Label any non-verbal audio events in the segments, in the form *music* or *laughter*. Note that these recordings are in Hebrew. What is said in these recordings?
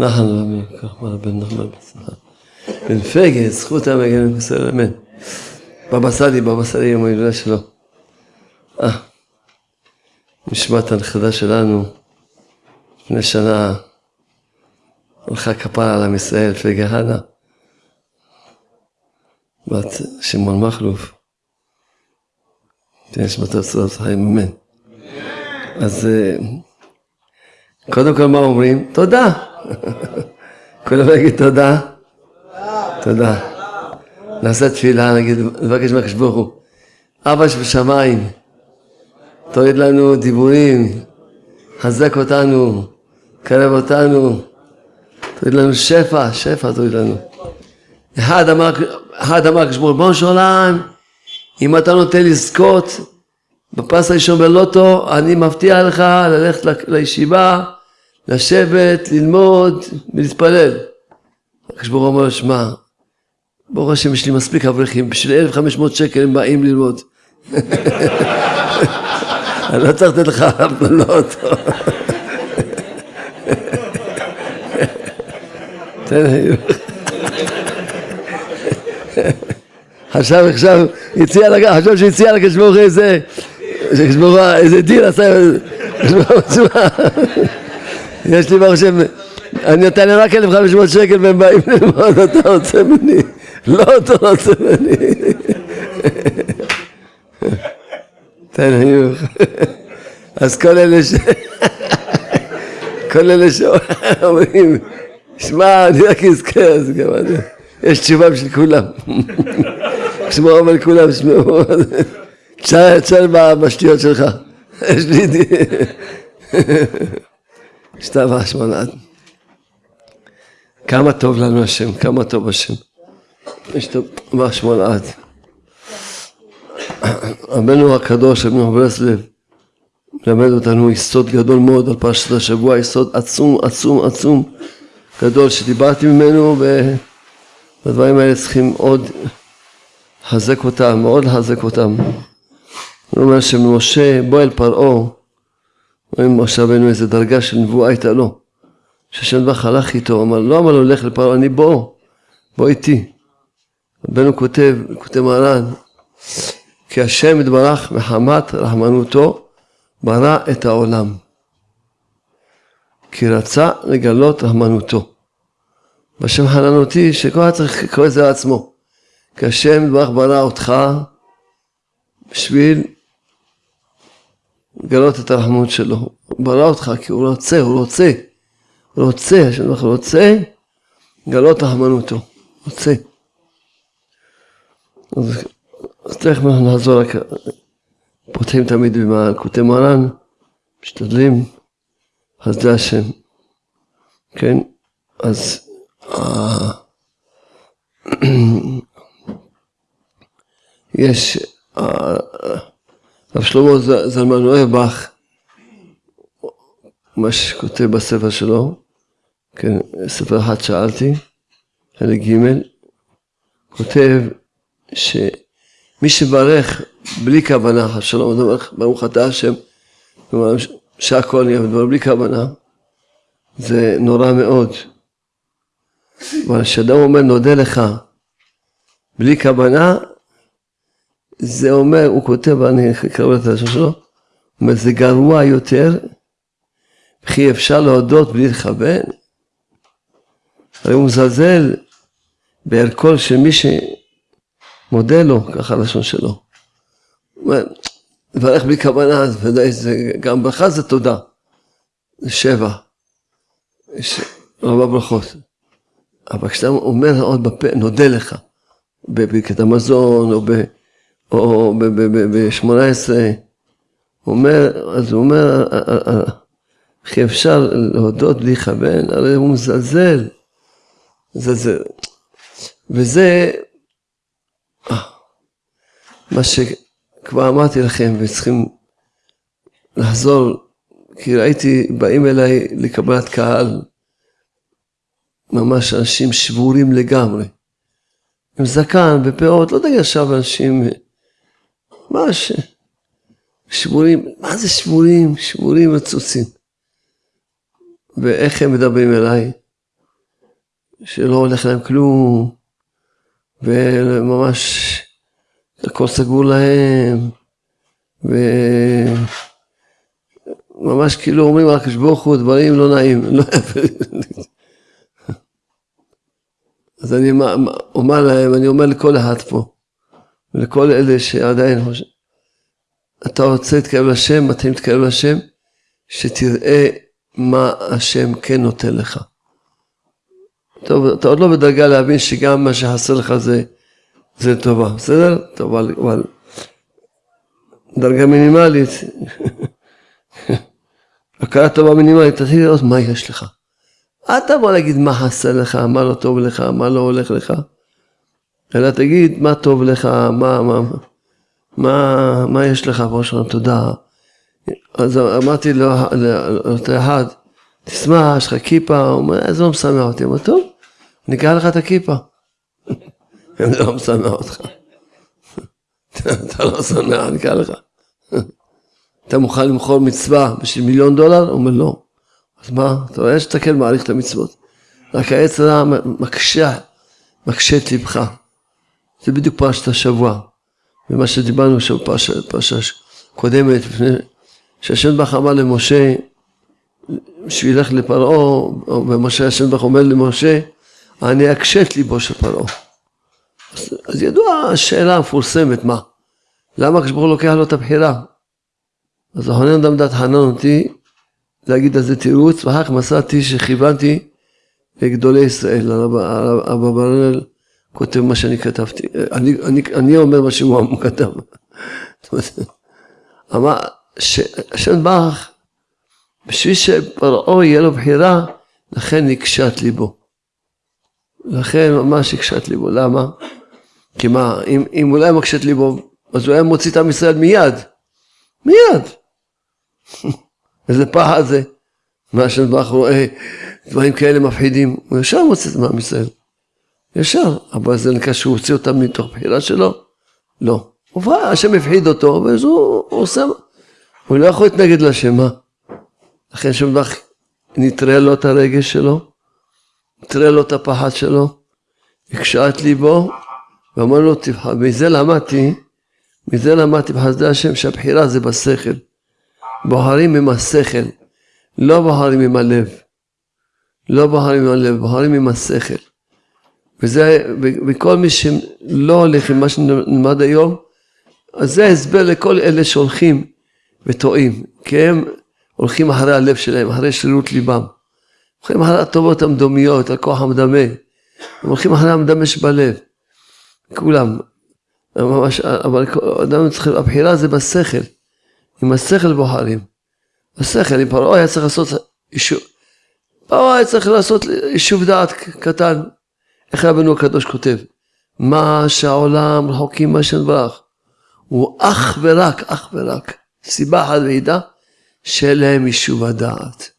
רבי, כך אמר בן נחמן בצלחה. בן פגה, זכות המגן בסדר, אמן. בבא סאלי, בבא סאלי יום ההילולה שלו. אה, נשמת הנכדה שלנו, לפני שנה הלכה כפרה על עם ישראל, פגה הנה, בת שמעון מכלוף. תהיה נשמתו צורת חיים, אמן. אז קודם כל מה אומרים? תודה. *laughs* כולם יגיד תודה. תודה. נעשה תפילה, נגיד, נבקש מהקדוש ברוך הוא. אבא שבשמיים, תוריד לנו דיבורים, חזק אותנו, קרב אותנו, תוריד לנו שפע, שפע תוריד לנו. אחד אמר, אחד אמר ברוך הוא, בוא שולם, אם אתה נותן לזכות בפס הראשון בלוטו, אני מבטיח לך ללכת לישיבה, לשבת, ללמוד ולהתפלל. הקדוש ברוך הוא אומר שמע, ברוך השם יש לי מספיק אברכים, בשביל 1,500 שקל הם באים ללמוד. *laughs* אני לא צריך לתת לך הפללות. *laughs* חשב עכשיו, הציע, חשב שהציע לקדוש ברוך איזה, איזה דין עשה, יש לי ברוך השם, אני נותן להם רק 1,500 שקל והם באים ללמוד, אתה רוצה ממני, לא אתה רוצה ממני. תן היוך. אז כל אלה ש... כל אלה שאומרים, שמע, אני רק אזכה. יש תשובה בשביל כולם. כשמו אומר לכולם, שמעו, תשאל בשטויות שלך. יש לי... סתיו השמונה. כמה טוב לנו השם, כמה טוב השם. יש טוב בהשמונעת. רבנו הקדוש, רבנו ברסלב, מלמד אותנו יסוד גדול מאוד על פרשת השבוע, יסוד עצום, עצום, עצום, גדול, שדיברתי ממנו, והדברים האלה צריכים עוד לחזק אותם, מאוד לחזק אותם. הוא אומר שמשה בוא אל פרעה רואים משה רבנו איזה דרגה של נבואה הייתה לו. שהשם דבח הלך איתו, אמר, לא אמר לו לך לפרעה, אני בוא, בוא איתי. רבנו כותב, כותב מרן, כי השם יתברך מחמת רחמנותו ברא את העולם. כי רצה לגלות רחמנותו. בשם חננותי, שכל אחד צריך לקרוא את זה לעצמו. כי השם יתברך ברא אותך בשביל לגלות את הרחמנות שלו. הוא ברא אותך כי הוא רוצה, הוא רוצה. הוא רוצה, השם הוא רוצה לגלות רחמנותו. רוצה. אז, אז תכף אנחנו נעזור רק, פותחים תמיד במלכותי מרן, משתדלים, חסדי השם. כן? אז אה, *clears throat* יש אה, רב שלמה זלמן אוהבך, מה שכותב בספר שלו, כן, ספר אחד שאלתי, חלק ג', כותב שמי שברך בלי כוונה, שלום, ברוך אתה השם, שהכל נהיה בדבר בלי כוונה, זה נורא מאוד. אבל כשאדם אומר נודה לך בלי כוונה, זה אומר, הוא כותב, אני אקרא את השם שלו, אומר, זה גרוע יותר, וכי אפשר להודות בלי לכוון. הרי הוא מזלזל בערכו של מי שמודה לו, ככה הלשון שלו. לברך בלי כוונה, גם ברכה זה תודה. זה שבע. יש רבה ברכות. אבל כשאתה אומר עוד בפה, נודה לך, בברכת המזון, או ב... או ב-18, אומר, אז הוא אומר, איך אפשר להודות בלי לכוון? הרי הוא מזלזל. מזלזל. וזה מה שכבר אמרתי לכם, וצריכים לחזור, כי ראיתי, באים אליי לקבלת קהל, ממש אנשים שבורים לגמרי. עם זקן ופאות, לא תגיד עכשיו אנשים, ממש שבורים, מה זה שבורים? שבורים וצוצים. ואיך הם מדברים אליי? שלא הולך להם כלום, וממש הכל סגור להם, וממש כאילו אומרים על הקדוש ברוך הוא דברים לא נעים, *laughs* לא אז אני אומר להם, אני אומר לכל אחד פה, ולכל אלה שעדיין חושבים, אתה רוצה להתקרב לשם, מתאים להתקרב לשם, שתראה מה השם כן נותן לך. טוב, אתה עוד לא בדרגה להבין שגם מה שחסר לך זה, זה טובה, בסדר? טוב, אבל, דרגה מינימלית, *laughs* הכרה טובה מינימלית, תתחיל לראות מה יש לך. אל תבוא להגיד מה חסר לך, מה לא טוב לך, מה לא הולך לך, אלא תגיד מה טוב לך, מה, מה, מה, מה יש לך, ראש תודה. אז אמרתי לאותו אחד, תשמח, יש לך כיפה, הוא אומר, זה לא משמח אותי, הוא טוב, אני אקרא לך את הכיפה. *laughs* זה לא משמח אותך. *laughs* אתה לא שמח, אני אקרא לך. *laughs* אתה מוכן למכור מצווה בשביל מיליון דולר? הוא אומר, לא. אז מה, אתה רואה שאתה כן מעריך את המצוות. רק העץ הרע מקשה, מקשה את ליבך. זה בדיוק פרשת השבוע. ומה שדיברנו שם בפרשה קודמת, לפני שהשם ברוך אמר למשה, שהוא ילך לפרעה, ומשה השם ברוך אומר למשה, אני אקשה את ליבו של פרעה. אז, אז ידוע השאלה המפורסמת, מה? למה הקדוש ברוך הוא לוקח לו את הבחירה? אז החונן אדם דת חנן אותי להגיד על זה תירוץ, ואחר כך מצאתי שכיוונתי לגדולי ישראל, הרב ברנל כותב מה שאני כתבתי, אני, אני, אני אומר מה שהוא כתב. *laughs* אמר, השם ברך, בשביל שפרעה יהיה לו בחירה, לכן נקשת ליבו. לכן ממש הקשת ליבו, למה? כי מה, אם, אם הוא לא היה מקשת ליבו, אז הוא היה מוציא את עם ישראל מיד. מיד. *laughs* איזה פחד זה. מה שברך רואה דברים כאלה מפחידים, הוא ישר מוציא את עם ישראל. ישר. אבל זה נקרא שהוא הוציא אותם מתוך בחירה שלו? לא. השם הפחיד אותו, ואז הוא, עושה, הוא לא יכול להתנגד להשם, מה? לכן שברך נטרל לו את הרגש שלו, נטרל לו את הפחד שלו, הקשה את ליבו, ואמר לו, תבחר, מזה למדתי, מזה למדתי בחסדי השם שהבחירה זה בשכל. בוחרים עם השכל, לא בוחרים עם הלב. לא בוחרים עם הלב, בוחרים עם השכל. וזה, וכל מי שלא הולך עם מה שנלמד היום, אז זה הסבר לכל אלה שהולכים וטועים, כי הם הולכים אחרי הלב שלהם, אחרי שרירות ליבם. הולכים אחרי הטובות המדומיות, הכוח המדמה. הם הולכים אחרי המדמה שבלב. כולם. ממש, אבל אדם צריך, הבחירה זה בשכל. עם השכל בוחרים. השכל, אם פרעה היה צריך לעשות יישוב, פרעה היה צריך לעשות יישוב דעת קטן. איך רבנו הקדוש כותב? מה שהעולם רחוקים מהשם ברך. הוא אך ורק, אך ורק, סיבה אחת וידע, שאין להם יישוב הדעת.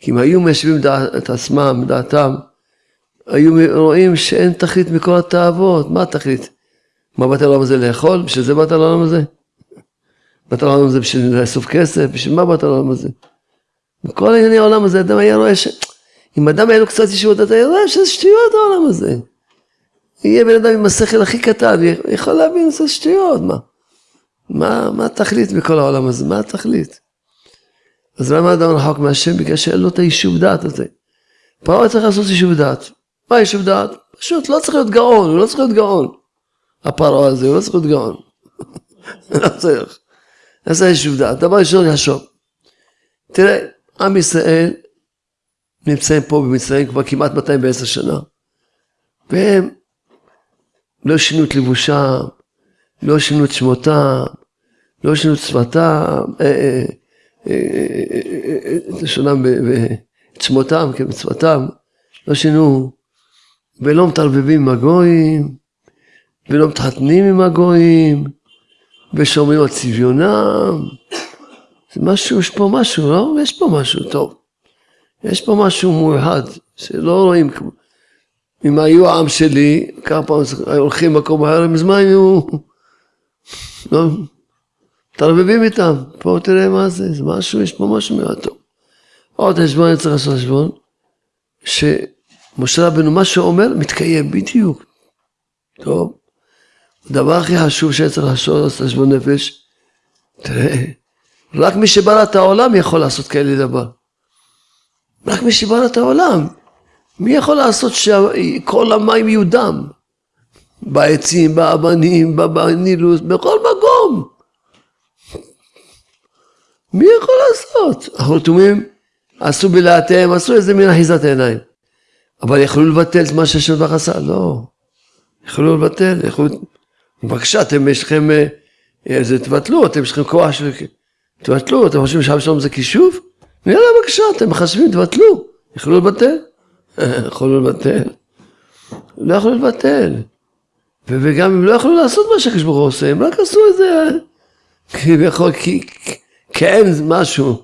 כי אם היו מיישבים את עצמם, דעתם, היו רואים שאין תכלית מכל התאוות, מה התכלית? מה באת לעולם הזה לאכול? בשביל זה באת לעולם הזה? באת לעולם הזה בשביל לאסוף כסף? בשביל מה באת לעולם הזה? בכל ענייני העולם הזה, אדם היה רואה ש... אם אדם היה לו קצת ישיבות, אתה רואה שזה שטויות העולם הזה. יהיה בן אדם עם השכל הכי קטן, יכול להבין שזה שטויות, מה? מה, מה התכלית בכל העולם הזה? מה התכלית? אז למה אדם רחוק מהשם? בגלל שאין לו את היישוב דעת הזה. פרעה צריך לעשות יישוב דעת. מה יישוב דעת? פשוט לא צריך להיות גאון, הוא לא צריך להיות גאון. הפרעה הזה, הוא לא צריך להיות גאון. *laughs* לא צריך. זה יישוב דעת. דבר ראשון יחשוב. תראה, עם ישראל נמצאים פה במצרים כבר כמעט 210 שנה. והם לא שינו את לבושם, לא שינו את שמותם, לא שינו את שפתם, את לשונם ואת שמותם כמצוותם, לא שינו, ולא מתערבבים עם הגויים, ולא מתחתנים עם הגויים, ושומרים על צביונם. זה משהו, יש פה משהו, לא? יש פה משהו טוב. יש פה משהו מיוחד, שלא רואים כמו... אם היו העם שלי, כמה פעמים הולכים מקום אחר, מזמן היו... לא, מתערבבים איתם, פה תראה מה זה, זה משהו, יש פה משהו מאוד טוב. עוד חשבון, אני צריך לעשות חשבון, שמשה רבנו, מה שהוא אומר, מתקיים בדיוק. טוב. הדבר הכי חשוב שאני צריך לעשות חשבון נפש, תראה, רק מי שברא את העולם יכול לעשות כאלה דבר. רק את העולם. מי יכול לעשות שכל המים יהיו דם? בעצים, באבנים, בנילוס, בכל מקום. מי יכול לעשות? החותמים עשו בלעתיהם, עשו איזה מין אחיזת עיניים. אבל יכלו לבטל את מה שהשם ברוך עשה? לא. יכלו לבטל, יכלו... בבקשה, אתם יש לכם, אה, זה תבטלו, אתם יש לכם כוח של... תבטלו, אתם חושבים שאב שלום זה כישוב? יאללה, בבקשה, אתם מחשבים, תבטלו. יכלו לבטל? *laughs* יכולו לבטל. לא יכלו לבטל. וגם הם לא יכלו לעשות מה שהקדוש ברוך הוא עושה, הם רק עשו את זה כביכול, כי אין משהו.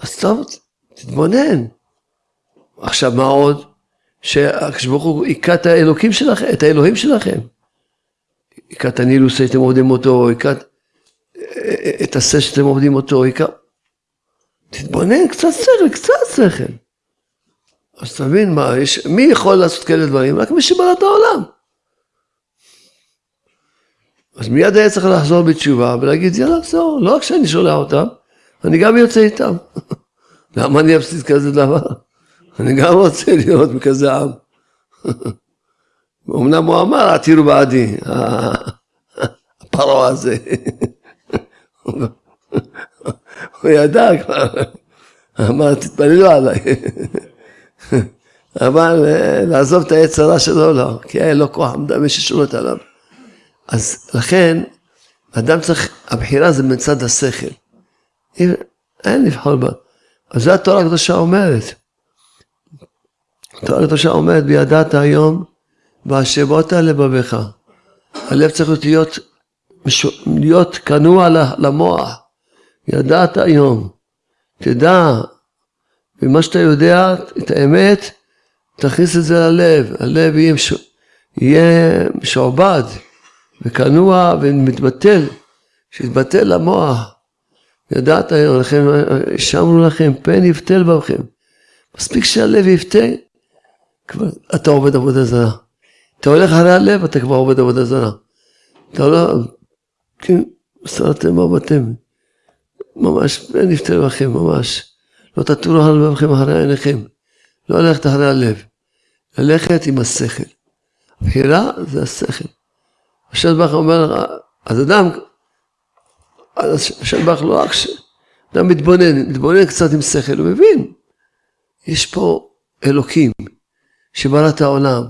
אז טוב, תתבונן. עכשיו מה עוד? שהקדוש ברוך הוא היכה את האלוקים שלכם, את האלוהים שלכם. היכה את הנילוס הייתם עובדים אותו, היכה את הסס שאתם עובדים אותו, היכה... תתבונן, קצת שכל, קצת שכל. אז תבין מה, יש, מי יכול לעשות כאלה דברים? רק מי שבא את העולם. אז מיד היה צריך לחזור בתשובה ולהגיד, יאללה, זהו, לא רק שאני שולח אותם, אני גם יוצא איתם. *laughs* למה אני אפסיד כזה דבר? *laughs* אני גם רוצה להיות בכזה עם. *laughs* אמנם הוא אמר, עתירו בעדי, הפרעה הזה. הוא ידע כבר, אמר, תתפללו עליי. אבל לעזוב את העץ הרע שלו, לא, כי היה לו כוח ששולט עליו. אז לכן, אדם צריך, הבחירה זה מצד השכל. אין לבחור בה. אז זה התורה הקדושה אומרת. התורה הקדושה אומרת, וידעת היום, והשבות לבביך. הלב צריך להיות, להיות כנוע למוח. ידעת היום. תדע, ומה שאתה יודע, את האמת, תכניס את זה ללב. הלב יהיה, מש... יהיה משועבד וכנוע ומתבטל, שיתבטל למוח. ידעת היום, לכן השמנו לכם, פן יבטל בכם. מספיק שהלב יבטא, כבר אתה עובד עבודה זרה. אתה הולך אחרי הלב, אתה כבר עובד עבודה זרה. אתה לא, כן, מסרתם מבטם. ממש, פן יבטל בכם, ממש. לא תטורו על לבבכם אחרי עיניכם. לא ללכת אחרי הלב. ללכת עם השכל. הבחירה זה השכל. השם ברוך אומר, אז אדם השם ברוך לא רק ש... אדם מתבונן, מתבונן קצת עם שכל, הוא מבין, יש פה אלוקים שברא את העולם,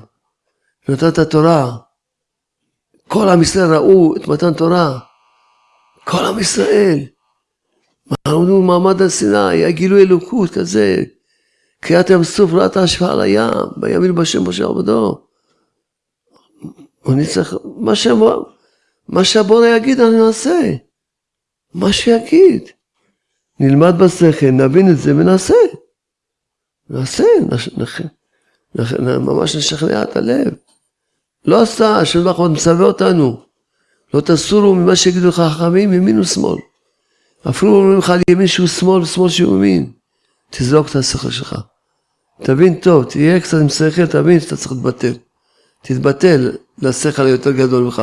נתן את התורה, כל עם ישראל ראו את מתן תורה, כל עם ישראל, עמדו במעמד הר סיני, היה גילוי אלוקות כזה, קריאת ים סוף ראתה השפעה על הים, ויאמין בשם משה עבדו. אני צריך, מה שהבורא יגיד אני נעשה. מה שיגיד. נלמד בשכל, נבין את זה ונעשה. נעשה, נח, נח, נח, ממש נשכנע את הלב. לא עשה, השם ברוך הוא מצווה אותנו. לא תסורו ממה שיגידו לך חכמים ימין ושמאל. אפילו אומרים לך על ימין שהוא שמאל ושמאל שהוא ימין. תזרוק את השכל שלך. תבין טוב, תהיה קצת עם שכל, תבין שאתה צריך להתבטל. תתבטל לשכל היותר גדול ממך.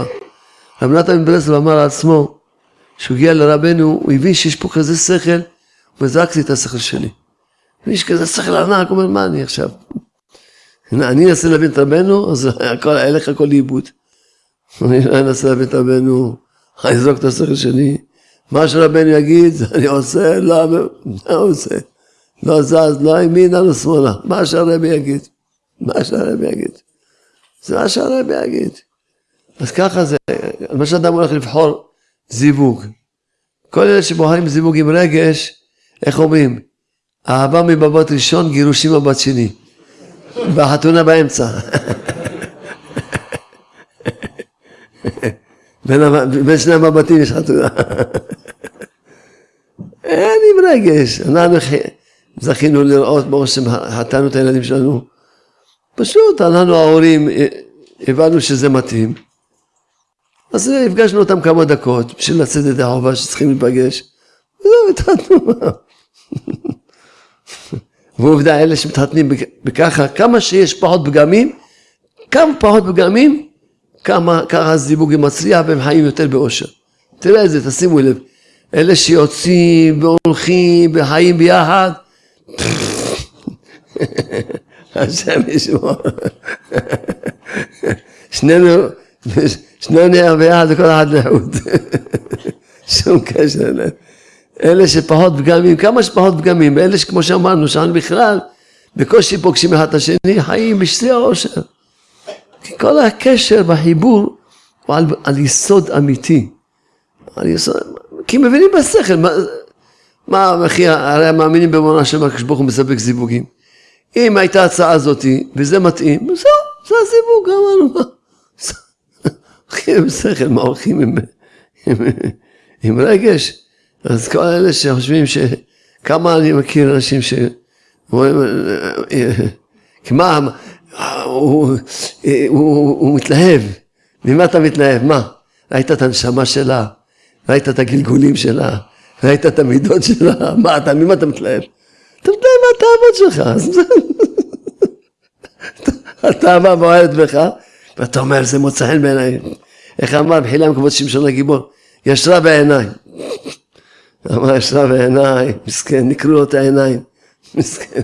רב נתן ברסלב אמר לעצמו, כשהוא הגיע לרבנו, הוא הבין שיש פה כזה שכל, הוא זרקתי את השכל שלי. יש כזה שכל ענק, הוא אומר, מה אני עכשיו? אני אנסה להבין את רבנו, אז הכל, הלך הכל לאיבוד. אני לא אנסה להבין את רבנו, אני אזרוק את השכל שלי. מה שרבנו יגיד, *laughs* אני עושה, לא, מה הוא עושה? לא זז, לא ימינה, לא שמאלה. מה שהרבי יגיד. מה שהרבי יגיד. זה מה שהרבי יגיד. אז ככה זה, מה שאדם הולך לבחור זיווג. כל אלה שבוחרים זיווג עם רגש, איך אומרים? אהבה מבבת ראשון, גירושים מבט שני. והחתונה באמצע. *laughs* בין, בין שני המבטים יש חתונה. אין עם רגש. אנחנו זכינו לראות, ברוך השם, חתנו את הילדים שלנו. פשוט אנחנו ההורים הבנו שזה מתאים, אז הפגשנו אותם כמה דקות בשביל לצאת ידי חובה שצריכים להיפגש, וזהו, התחתנו. ועובדה, אלה שמתחתנים בככה, כמה שיש פחות פגמים, כמה פחות פגמים, כמה ככה הזיווג מצליח והם חיים יותר באושר. תראה את זה, תשימו לב. אלה שיוצאים והולכים וחיים ביחד, *laughs* השם ישמור. שנינו, שנינו ביחד וכל אחד לחוד. שום קשר. אלה שפחות פגמים, כמה שפחות פגמים, אלה שכמו שאמרנו, שאנו בכלל בקושי פוגשים אחד את השני, חיים בשיא העושר. כי כל הקשר והחיבור הוא על, על יסוד אמיתי. על יסוד, כי מבינים בשכל, מה, מה וכי הרי מאמינים באמונה של הקדוש ברוך הוא מספק זיווגים. אם הייתה הצעה הזאתי, וזה מתאים, זהו, זה הזיווג, אמרנו מה. הולכים עם שכל, מה הולכים עם, עם, עם רגש? אז כל אלה שחושבים ש... כמה אני מכיר אנשים ש... מה, הוא, הוא, הוא מתלהב. ממה אתה מתלהב? מה? ראית את הנשמה שלה? ראית את הגלגולים שלה? ראית את המידות שלה? *laughs* מה אתה, ממה אתה מתלהב? אתה מתלהב מהתאוות שלך. התאווה *laughs* בוערת בך, ואתה אומר, זה מוצא חן בעיניי. איך אמר בחילם כבוד שמשון הגיבור? ישרה בעיניי. אמר ישרה בעיניי, מסכן, נקרו לו את העיניים, *laughs* מסכן.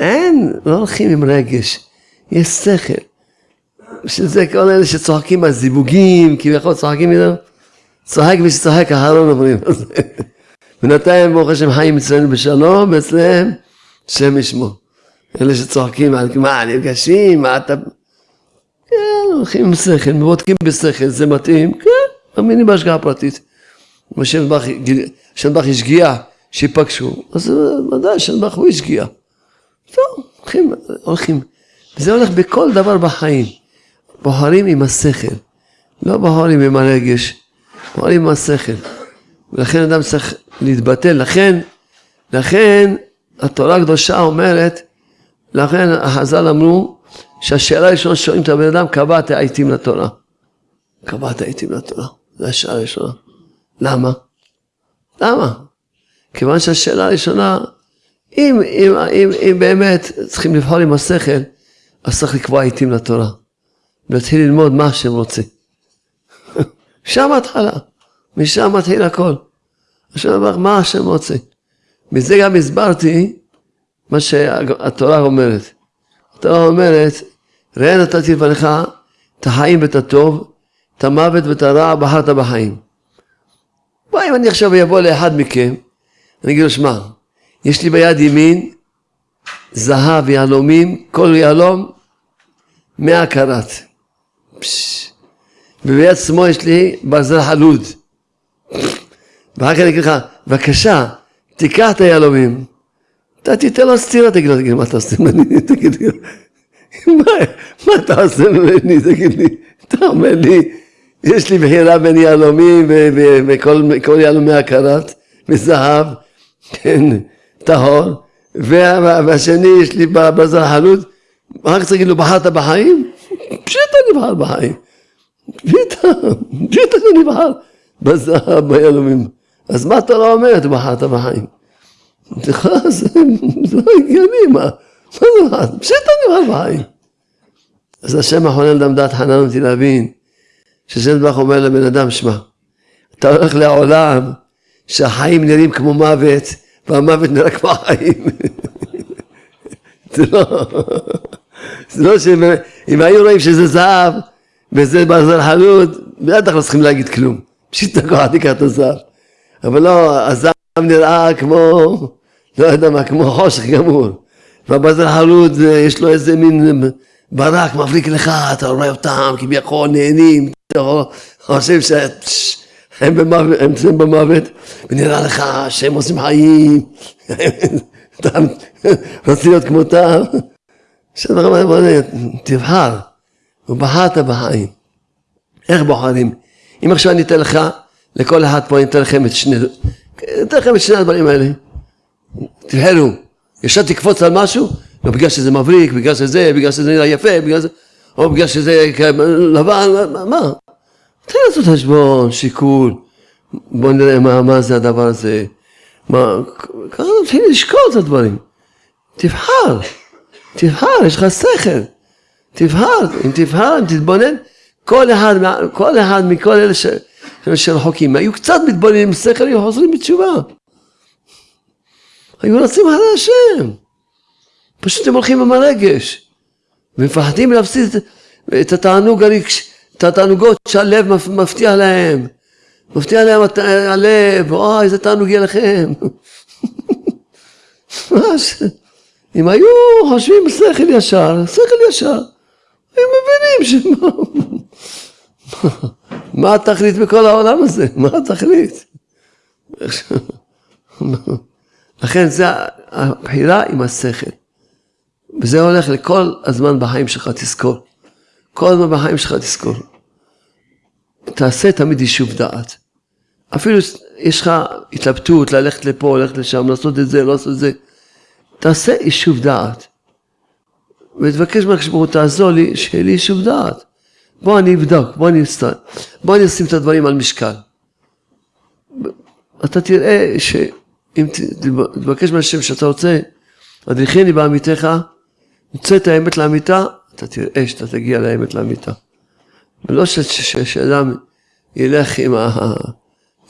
אין, לא הולכים עם רגש, יש שכל. שזה כל אלה שצוחקים על זיווגים, כביכול צוחקים איתם, צוחק ושצוחק אהרון אומרים. *laughs* בינתיים ברוך השם חיים אצלנו בשלום, ואצלם שם ישמו. אלה שצוחקים מה, נפגשים, מה אתה... כן, הולכים עם שכל, בודקים בשכל, זה מתאים, כן, מאמינים בהשגחה פרטית. השם השגיע שיפגשו, אז ודאי שנבח הוא השגיע. טוב, הולכים, הולכים. וזה הולך בכל דבר בחיים. בוחרים עם השכל, לא בוחרים עם הרגש, בוחרים עם השכל. ולכן אדם צריך להתבטל. לכן, לכן התורה הקדושה אומרת, לכן החז"ל אמרו שהשאלה הראשונה שואלים את הבן אדם, קבעת העיתים לתורה. קבעת העיתים לתורה. זו השאלה הראשונה. למה? למה? כיוון שהשאלה הראשונה, אם, אם, אם, אם באמת צריכים לבחור עם השכל, אז צריך לקבוע עיתים לתורה. ולהתחיל ללמוד מה השם רוצה. *laughs* שם התחלה, משם מתחיל הכל. השם אמר, מה השם רוצה? מזה גם הסברתי מה שהתורה אומרת. התורה אומרת, ראה נתתי לפניך את החיים ואת הטוב, את המוות ואת הרע בחרת בחיים. בוא אם אני עכשיו אבוא לאחד מכם, אני אגיד לו, שמע, יש לי ביד ימין זהב, יהלומים, כל יהלום מאה קראט. וביד שמאל יש לי ברזל חלוד. ואחר כך אני אגיד לך, בבקשה, תיקח את היהלומים. אתה תיתן לו סטירה, תגיד לו, תגיד, מה אתה עושה ממני? *laughs* תגיד לי, מה אתה עושה ממני? תגיד לי, אתה אומר לי, יש לי בחירה בין יהלומים וכל יהלומי הקרת, מזהב, כן, טהור, והשני יש לי בזר חלוט, אחר כך תגיד לו, בחרת בחיים? פשיטה אני בחר בחיים. פשיטה, אני בחר בזהב, ביהלומים. אז מה אתה לא אומרת, בחרת בחיים? זה לא הגיוני, מה? מה זה? פשיטה אני בחר בחיים. אז השם החונן דם דעת חנן אותי להבין. שזנדבך אומר לבן אדם, שמע, אתה הולך לעולם שהחיים נראים כמו מוות, והמוות נראה כמו החיים. זה לא, זה לא שאם היו רואים שזה זהב, וזה ברזל חלוט, בטח לא צריכים להגיד כלום. פשוט תקוע, תיקח את הזהב. אבל לא, הזהב נראה כמו, לא יודע מה, כמו חושך גמור. והברזל חלוט, יש לו איזה מין ברק מבריק לך, אתה רואה אותם כביכול נהנים, אתה חושב שהם במוות, ונראה לך שהם עושים חיים, *laughs* אתה רוצה להיות כמותם. תבחר, ובחרת בחיים. איך בוחרים? אם עכשיו אני אתן לך, לכל אחד פה אני אתן לכם את שני, אתן לכם את שני הדברים האלה. תבחרו, ישר תקפוץ על משהו, לא בגלל שזה מבריק, בגלל שזה, בגלל שזה נראה יפה, בגלל זה, או בגלל שזה לבן, מה? תן לעשות חשבון, שיקול, בוא נראה מה, מה זה הדבר הזה, מה, ככה תתחיל לשקול את הדברים, תבחר, תבחר, יש לך שכל, תבחר, אם תבחר, אם תתבונן, כל אחד, כל אחד מכל אלה ש, שרחוקים, היו קצת מתבוננים עם שכל, היו חוזרים בתשובה. היו רצים אחרי השם. פשוט הם הולכים עם הרגש. ומפחדים להפסיד את התענוג הרגש, את התענוגות שהלב מבטיח להם. מבטיח להם הלב, אוי איזה תענוג יהיה לכם. *laughs* אם היו חושבים שכל ישר, שכל ישר, הם מבינים שמה... *laughs* מה התכלית בכל העולם הזה? מה התכלית? *laughs* לכן זה הבחירה עם השכל. וזה הולך לכל הזמן בחיים שלך, תזכור. כל הזמן בחיים שלך תזכור. תעשה תמיד יישוב דעת. אפילו יש לך התלבטות ללכת לפה, ללכת לשם, לעשות את זה, לא לעשות את זה. תעשה יישוב דעת. ותבקש מהקדוש ברוך הוא תעזור לי, שיהיה לי יישוב דעת. בוא אני אבדוק, בוא אני אסתר, בוא אני אשים את הדברים על משקל. אתה תראה שאם תבקש מהשם שאתה רוצה, הדריכני בעמיתך, יוצא את האמת לאמיתה, אתה תראה שאתה תגיע לאמת לאמיתה. ולא שאדם ילך עם ה...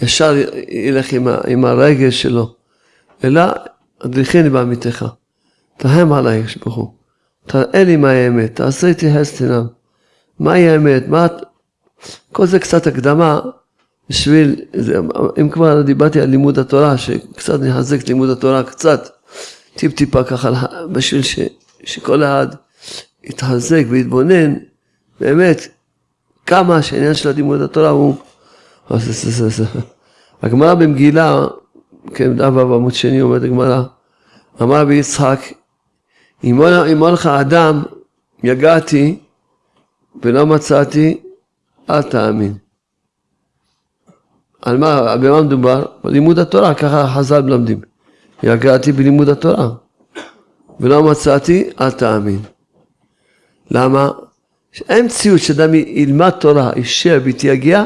ישר ילך עם, ה... עם הרגש שלו, אלא הדריכני בעמיתך. תהם עליי, הוא. תראה לי מה האמת, תעשה איתי חסד מהי האמת, מה... כל זה קצת הקדמה בשביל, זה, אם כבר דיברתי על לימוד התורה, שקצת נחזק לימוד התורה, קצת, טיפ טיפה ככה, בשביל ש, שכל אחד יתחזק ויתבונן, באמת, כמה שהעניין של לימוד התורה הוא... הגמרא במגילה, כן, דף בעמוד שני אומרת הגמרא, אמר רבי יצחק, אמר לך אדם, יגעתי ולא מצאתי, אל תאמין. על מה, במה מדובר? בלימוד התורה, ככה חז"ל מלמדים. יגעתי בלימוד התורה, ולא מצאתי, אל תאמין. למה? אין מציאות שאדם ילמד תורה, יישב ויתייגע,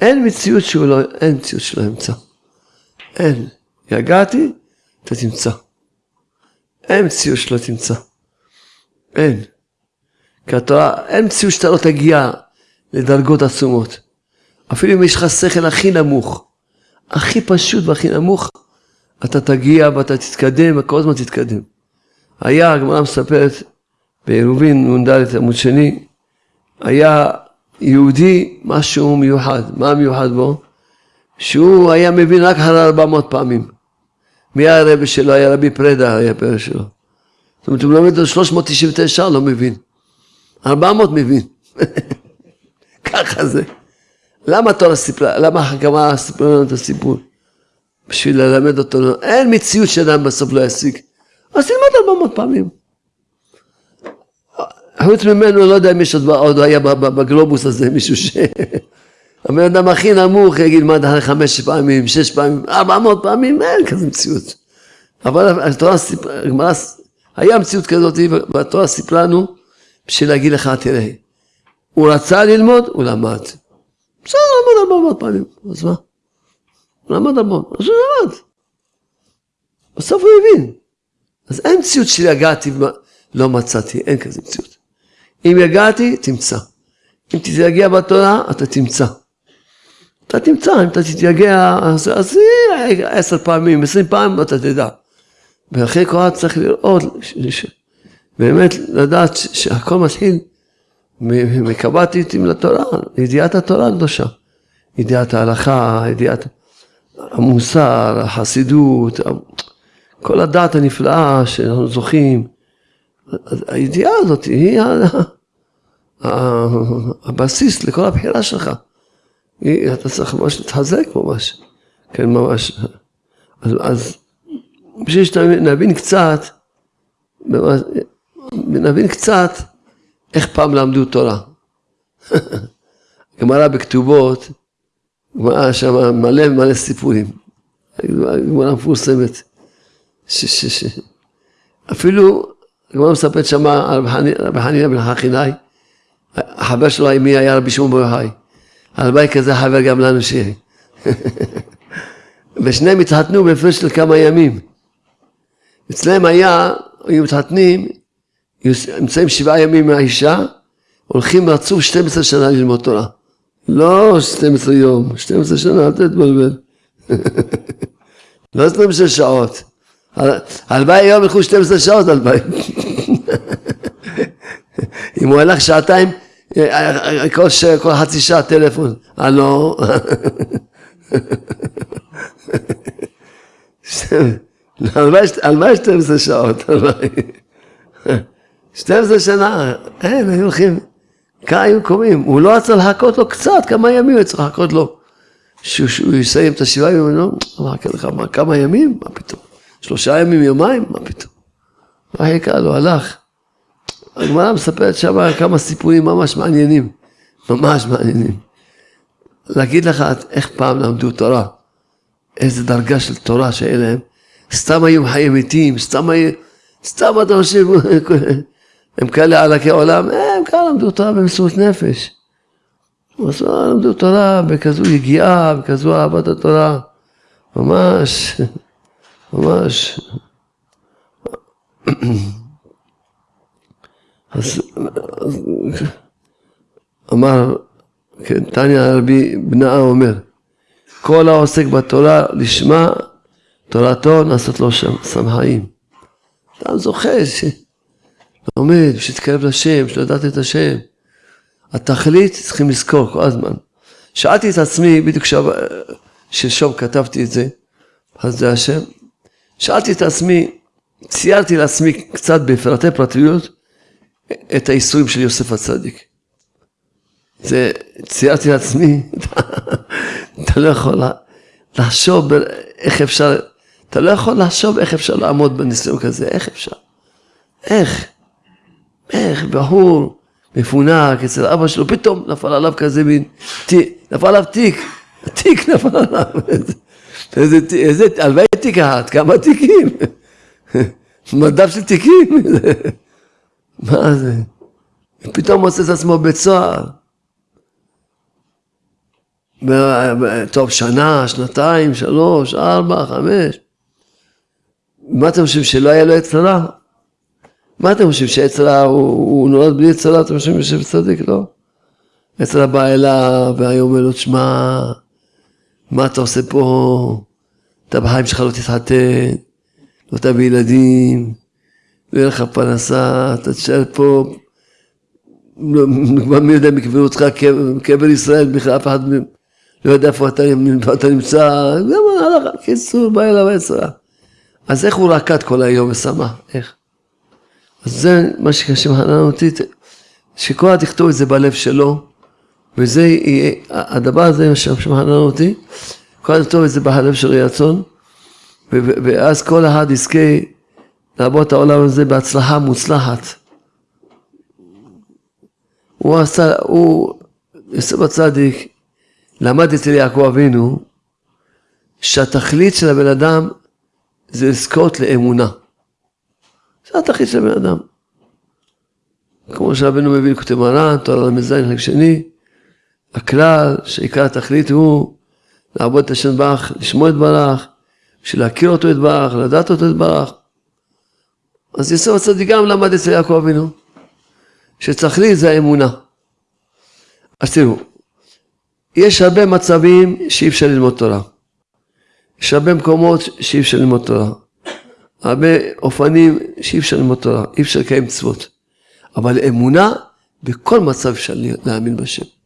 אין מציאות שהוא לא, אין מציאות שלא ימצא. אין. יגעתי, אתה תמצא. אין מציאות שלא תמצא. אין. כי התורה, אין מציאות שאתה לא תגיע לדרגות עצומות. אפילו אם יש לך שכל הכי נמוך, הכי פשוט והכי נמוך, אתה תגיע ואתה תתקדם וכל הזמן תתקדם. היה, הגמרא מספרת בעירובין נ"ד עמוד שני, היה יהודי משהו מיוחד. מה מיוחד בו? שהוא היה מבין רק אחרי 400 פעמים. מי היה הרבי שלו? היה רבי פרדה, היה פרא שלו. זאת אומרת, הוא לומד 399, לא מבין. 400 מבין. *laughs* ככה זה. למה התורה סיפרה, למה הגמרא סיפרה לנו את הסיפור? בשביל ללמד אותו, אין מציאות שאדם בסוף לא ישיג. אז תלמד 400 פעמים. חוץ ממנו, לא יודע אם יש עוד היה בגלובוס הזה מישהו ש... הבן אדם הכי נמוך יגיד מה אחרי חמש פעמים, שש פעמים, ארבע מאות פעמים, אין כזה מציאות. אבל התורה סיפרה, הגמרא, היה מציאות כזאת, והתורה סיפרה לנו בשביל להגיד לך, תראה, הוא רצה ללמוד, הוא למד. בסדר, למד ארבע מאות פעמים, אז מה? הוא למד המון, אז הוא למד. בסוף הוא הבין. אז אין מציאות של יגעתי ולא מצאתי, אין כזה מציאות. אם יגעתי, תמצא. אם תתייגע בתורה, אתה תמצא. אתה תמצא, אם אתה תתייגע, אז, אז עשר פעמים, עשרים פעמים, אתה תדע. ואחרי כל צריך לראות, ש, ש, באמת לדעת שהכל מתחיל מקב"טיתים לתורה, ידיעת התורה הקדושה. ידיעת ההלכה, ידיעת המוסר, החסידות, כל הדעת הנפלאה שאנחנו זוכים. הידיעה הזאת היא הבסיס לכל הבחירה שלך. אתה צריך ממש להתחזק ממש, כן ממש. אז, אז בשביל שנבין קצת, נבין קצת איך פעם למדו תורה. *laughs* גמרא בכתובות, גמרא שם מלא מלא סיפורים. גמרא מפורסמת. ש, ש, ש. אפילו הגמרא מספרת שמה על רבי חנינא בן חכינאי, החבר שלו מי היה רבי שמעון בר יוחאי. הלוואי כזה חבר גם לנו שיהיה. *laughs* ושניהם התחתנו בהפרש של כמה ימים. אצלם היה, היו מתחתנים, נמצאים שבעה ימים מהאישה, הולכים רצוף 12 שנה ללמוד תורה. לא 12 יום, 12 שנה, אל תתבלבל. *laughs* לא 12 שעות. הלוואי היום ילכו 12 שעות הלוואי. *laughs* אם הוא הלך שעתיים, כל, ש... כל חצי שעה טלפון, הלו. *laughs* הלוואי 12 שעות, הלוואי. 12 שנה, אין, היו הולכים, ככה היו קוראים, הוא לא רצה לחכות לו קצת, כמה ימים הוא צריך לחכות לו. שהוא יסיים את השבעה ימים, לא, לך, מה, כמה ימים? מה פתאום? שלושה ימים, יומיים? מה פתאום? מה חיכה לו, הלך. הגמרא מספרת שם כמה סיפורים ממש מעניינים, ממש מעניינים. להגיד לך איך פעם למדו תורה, איזה דרגה של תורה שהיה להם, סתם היו חיי מתים, סתם היו, סתם אתה חושב, *laughs* הם כאלה עלקי עולם, הם כאלה למדו תורה במסירות נפש. למדו תורה בכזו יגיעה, בכזו אהבת התורה, ממש, *laughs* ממש. אז אמר, כן, תניא רבי בנאה אומר, כל העוסק בתורה לשמה, תורתו נעשות לו שם שמחיים. אתה זוכה שלומד, שתתקרב לשם, שלדעת את השם. התכלית צריכים לזכור כל הזמן. שאלתי את עצמי, בדיוק שלשום כתבתי את זה, אז זה השם, שאלתי את עצמי, ציירתי לעצמי קצת בפרטי פרטיות, את האיסורים של יוסף הצדיק. זה, ציירתי לעצמי, *laughs* אתה לא יכול לחשוב איך אפשר, אתה לא יכול לחשוב איך אפשר לעמוד בניסיון כזה, איך אפשר? איך? איך בחור מפונק אצל אבא שלו, פתאום נפל עליו כזה מין, נפל עליו תיק, תיק *laughs* נפל עליו, איזה, הלוואי תיק אחת, כמה תיקים, מדף של תיקים. מה זה? פתאום מוצא את עצמו בית סוהר. טוב, שנה, שנתיים, שלוש, ארבע, חמש. מה אתם חושבים, שלא היה לו רע? מה אתם חושבים, רע הוא, הוא נולד בלי רע? אתם חושבים יושב צדיק? לא. רע בא אליו, והיה אומר לו, תשמע, מה אתה עושה פה? אתה בחיים שלך לא תתחתן, לא תביא ילדים. לא יהיה לך פרנסה, אתה תשאר פה, לא, מי יודע אם יקברו אותך קבר ישראל, בכלל אף אחד לא יודע איפה אתה, אתה נמצא, גם הלכה, קיצור, בא אליו עשרה. אז איך הוא רקד כל היום ושמח, איך? אז זה מה שמחנן אותי, שכל אחד יכתוב את זה בלב שלו, וזה יהיה, הדבר הזה שמחנן אותי, כל יכתוב את זה בלב של רצון, ואז כל אחד יזכה לעבור את העולם הזה בהצלחה מוצלחת. הוא עשה, הוא, יוסף הצדיק, למד אצל יעקב אבינו, שהתכלית של הבן אדם זה לזכות לאמונה. זה התכלית של הבן אדם. כמו שרבנו מביא לכותב מרן, תורה ל"ז חלק שני, הכלל שעיקר התכלית הוא לעבוד את השם ברך, לשמוע את ברך, בשביל להכיר אותו את ברך, לדעת אותו את ברך. אז יוסף הצדיק גם למד אצל יעקב אבינו, שתכלית זה האמונה. אז תראו, יש הרבה מצבים שאי אפשר ללמוד תורה. יש הרבה מקומות שאי אפשר ללמוד תורה. הרבה אופנים שאי אפשר ללמוד תורה, אי אפשר לקיים מצוות. אבל אמונה, בכל מצב אפשר להאמין בשם.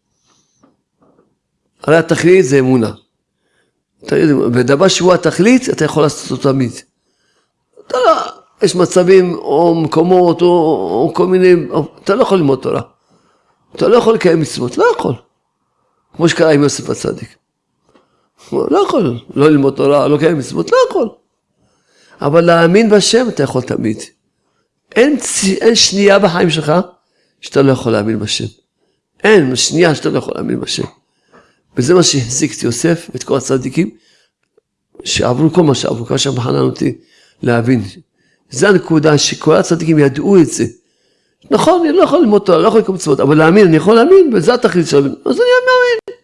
הרי התכלית זה אמונה. ודבר שהוא התכלית, אתה יכול לעשות אותו תמיד. אתה לא, יש מצבים או מקומות או, או כל מיני, או, אתה לא יכול ללמוד תורה. אתה לא יכול לקיים מצוות, לא יכול. כמו שקרה עם יוסף הצדיק. לא יכול לא ללמוד תורה, לא לקיים מצוות, לא יכול. אבל להאמין בשם אתה יכול תמיד. אין, אין שנייה בחיים שלך שאתה לא יכול להאמין בשם. אין שנייה שאתה לא יכול להאמין בשם. וזה מה שהחזיק את יוסף ואת כל הצדיקים שעברו כל מה שעברו, כמה שמחנן אותי להבין זה הנקודה שכל הצדיקים ידעו את זה. נכון, אני לא יכול ללמוד תורה, לא יכול לקום מצוות, אבל להאמין, אני יכול להאמין, וזה התכלית של להאמין, אז אני מאמין.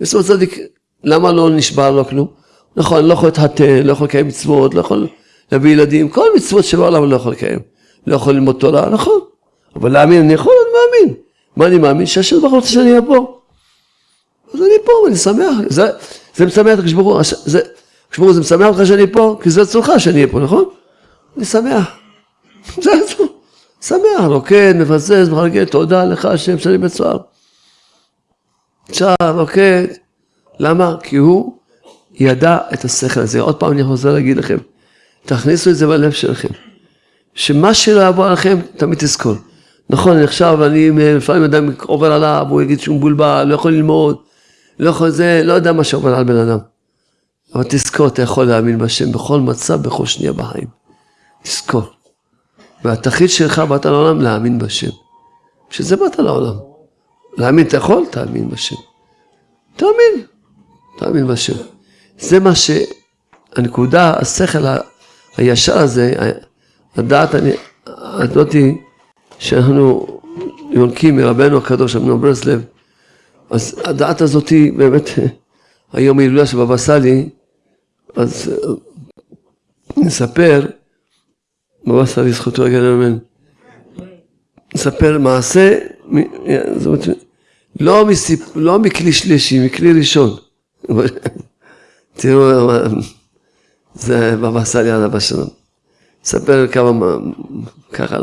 בסופו צדיק, למה לא נשבר לו כלום? נכון, אני לא יכול להתחתן, לא יכול לקיים מצוות, לא יכול להביא ילדים, כל מצוות שבעולם אני לא יכול לקיים. לא יכול ללמוד תורה, נכון. אבל להאמין אני יכול, אני מאמין. מה אני מאמין? שהשם ברוך רוצה שאני אהיה. אז אני פה, ואני שמח. זה, זה משמח את הקדוש ברוך זה, ברוך זה משמח אותך שאני פה, כי זה רצונך שאני אהיה פה, נכון? אני שמח. *laughs* זה רצון. שמח, רוקד, מבזז, מחלקת, תודה לך השם שאני בצוהר. שר, רוקד. למה? כי הוא ידע את השכל הזה. עוד פעם אני חוזר להגיד לכם, תכניסו את זה בלב שלכם. שמה שלא יבוא עליכם, תמיד תזכור. נכון, עכשיו אני לפעמים אדם עובר עליו, הוא יגיד שהוא מבולבל, לא יכול ללמוד, לא יכול זה, לא יודע מה שעובר על בן אדם. אבל תזכור, אתה יכול להאמין בשם בכל מצב, בכל שנייה בחיים. תזכור. והתכלית שלך באת לעולם להאמין בשם. שזה באת לעולם. להאמין אתה יכול? תאמין בשם. תאמין. תאמין בשם. זה מה שהנקודה, השכל הישר הזה, הדעת הזאתי שאנחנו יונקים מרבנו הקדוש אמנון ברסלב, אז הדעת הזאתי באמת, היום ההילולה של בבא סאלי, אז נספר, בבא סאלי זכותו רגע לאמן, נספר מעשה, זאת אומרת, לא, מסיפ, לא מכלי שלישי, מכלי ראשון. *laughs* תראו, זה בבא סאלי עליו השלום. אספר כמה, ככה,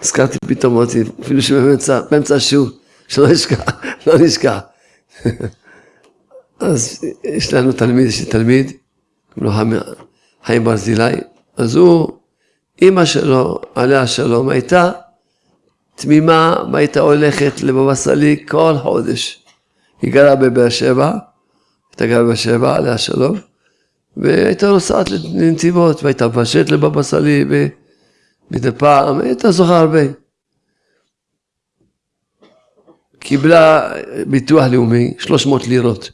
הזכרתי פתאום, אמרתי, אפילו שבאמצע השיעור, שלא נשכח, לא נשכח. אז יש לנו תלמיד, יש לי תלמיד, קוראים לו חיים ברזילי, אז הוא, אימא שלו, עליה השלום, הייתה תמימה והייתה הולכת לבבא סאלי כל חודש. היא גרה בבאר שבע, הייתה גרה בבאר שבע, עליה השלום, והייתה נוסעת לנתיבות, והייתה מבשלת לבבא סאלי, ומדי פעם, הייתה זוכה הרבה. קיבלה ביטוח לאומי, 300 לירות.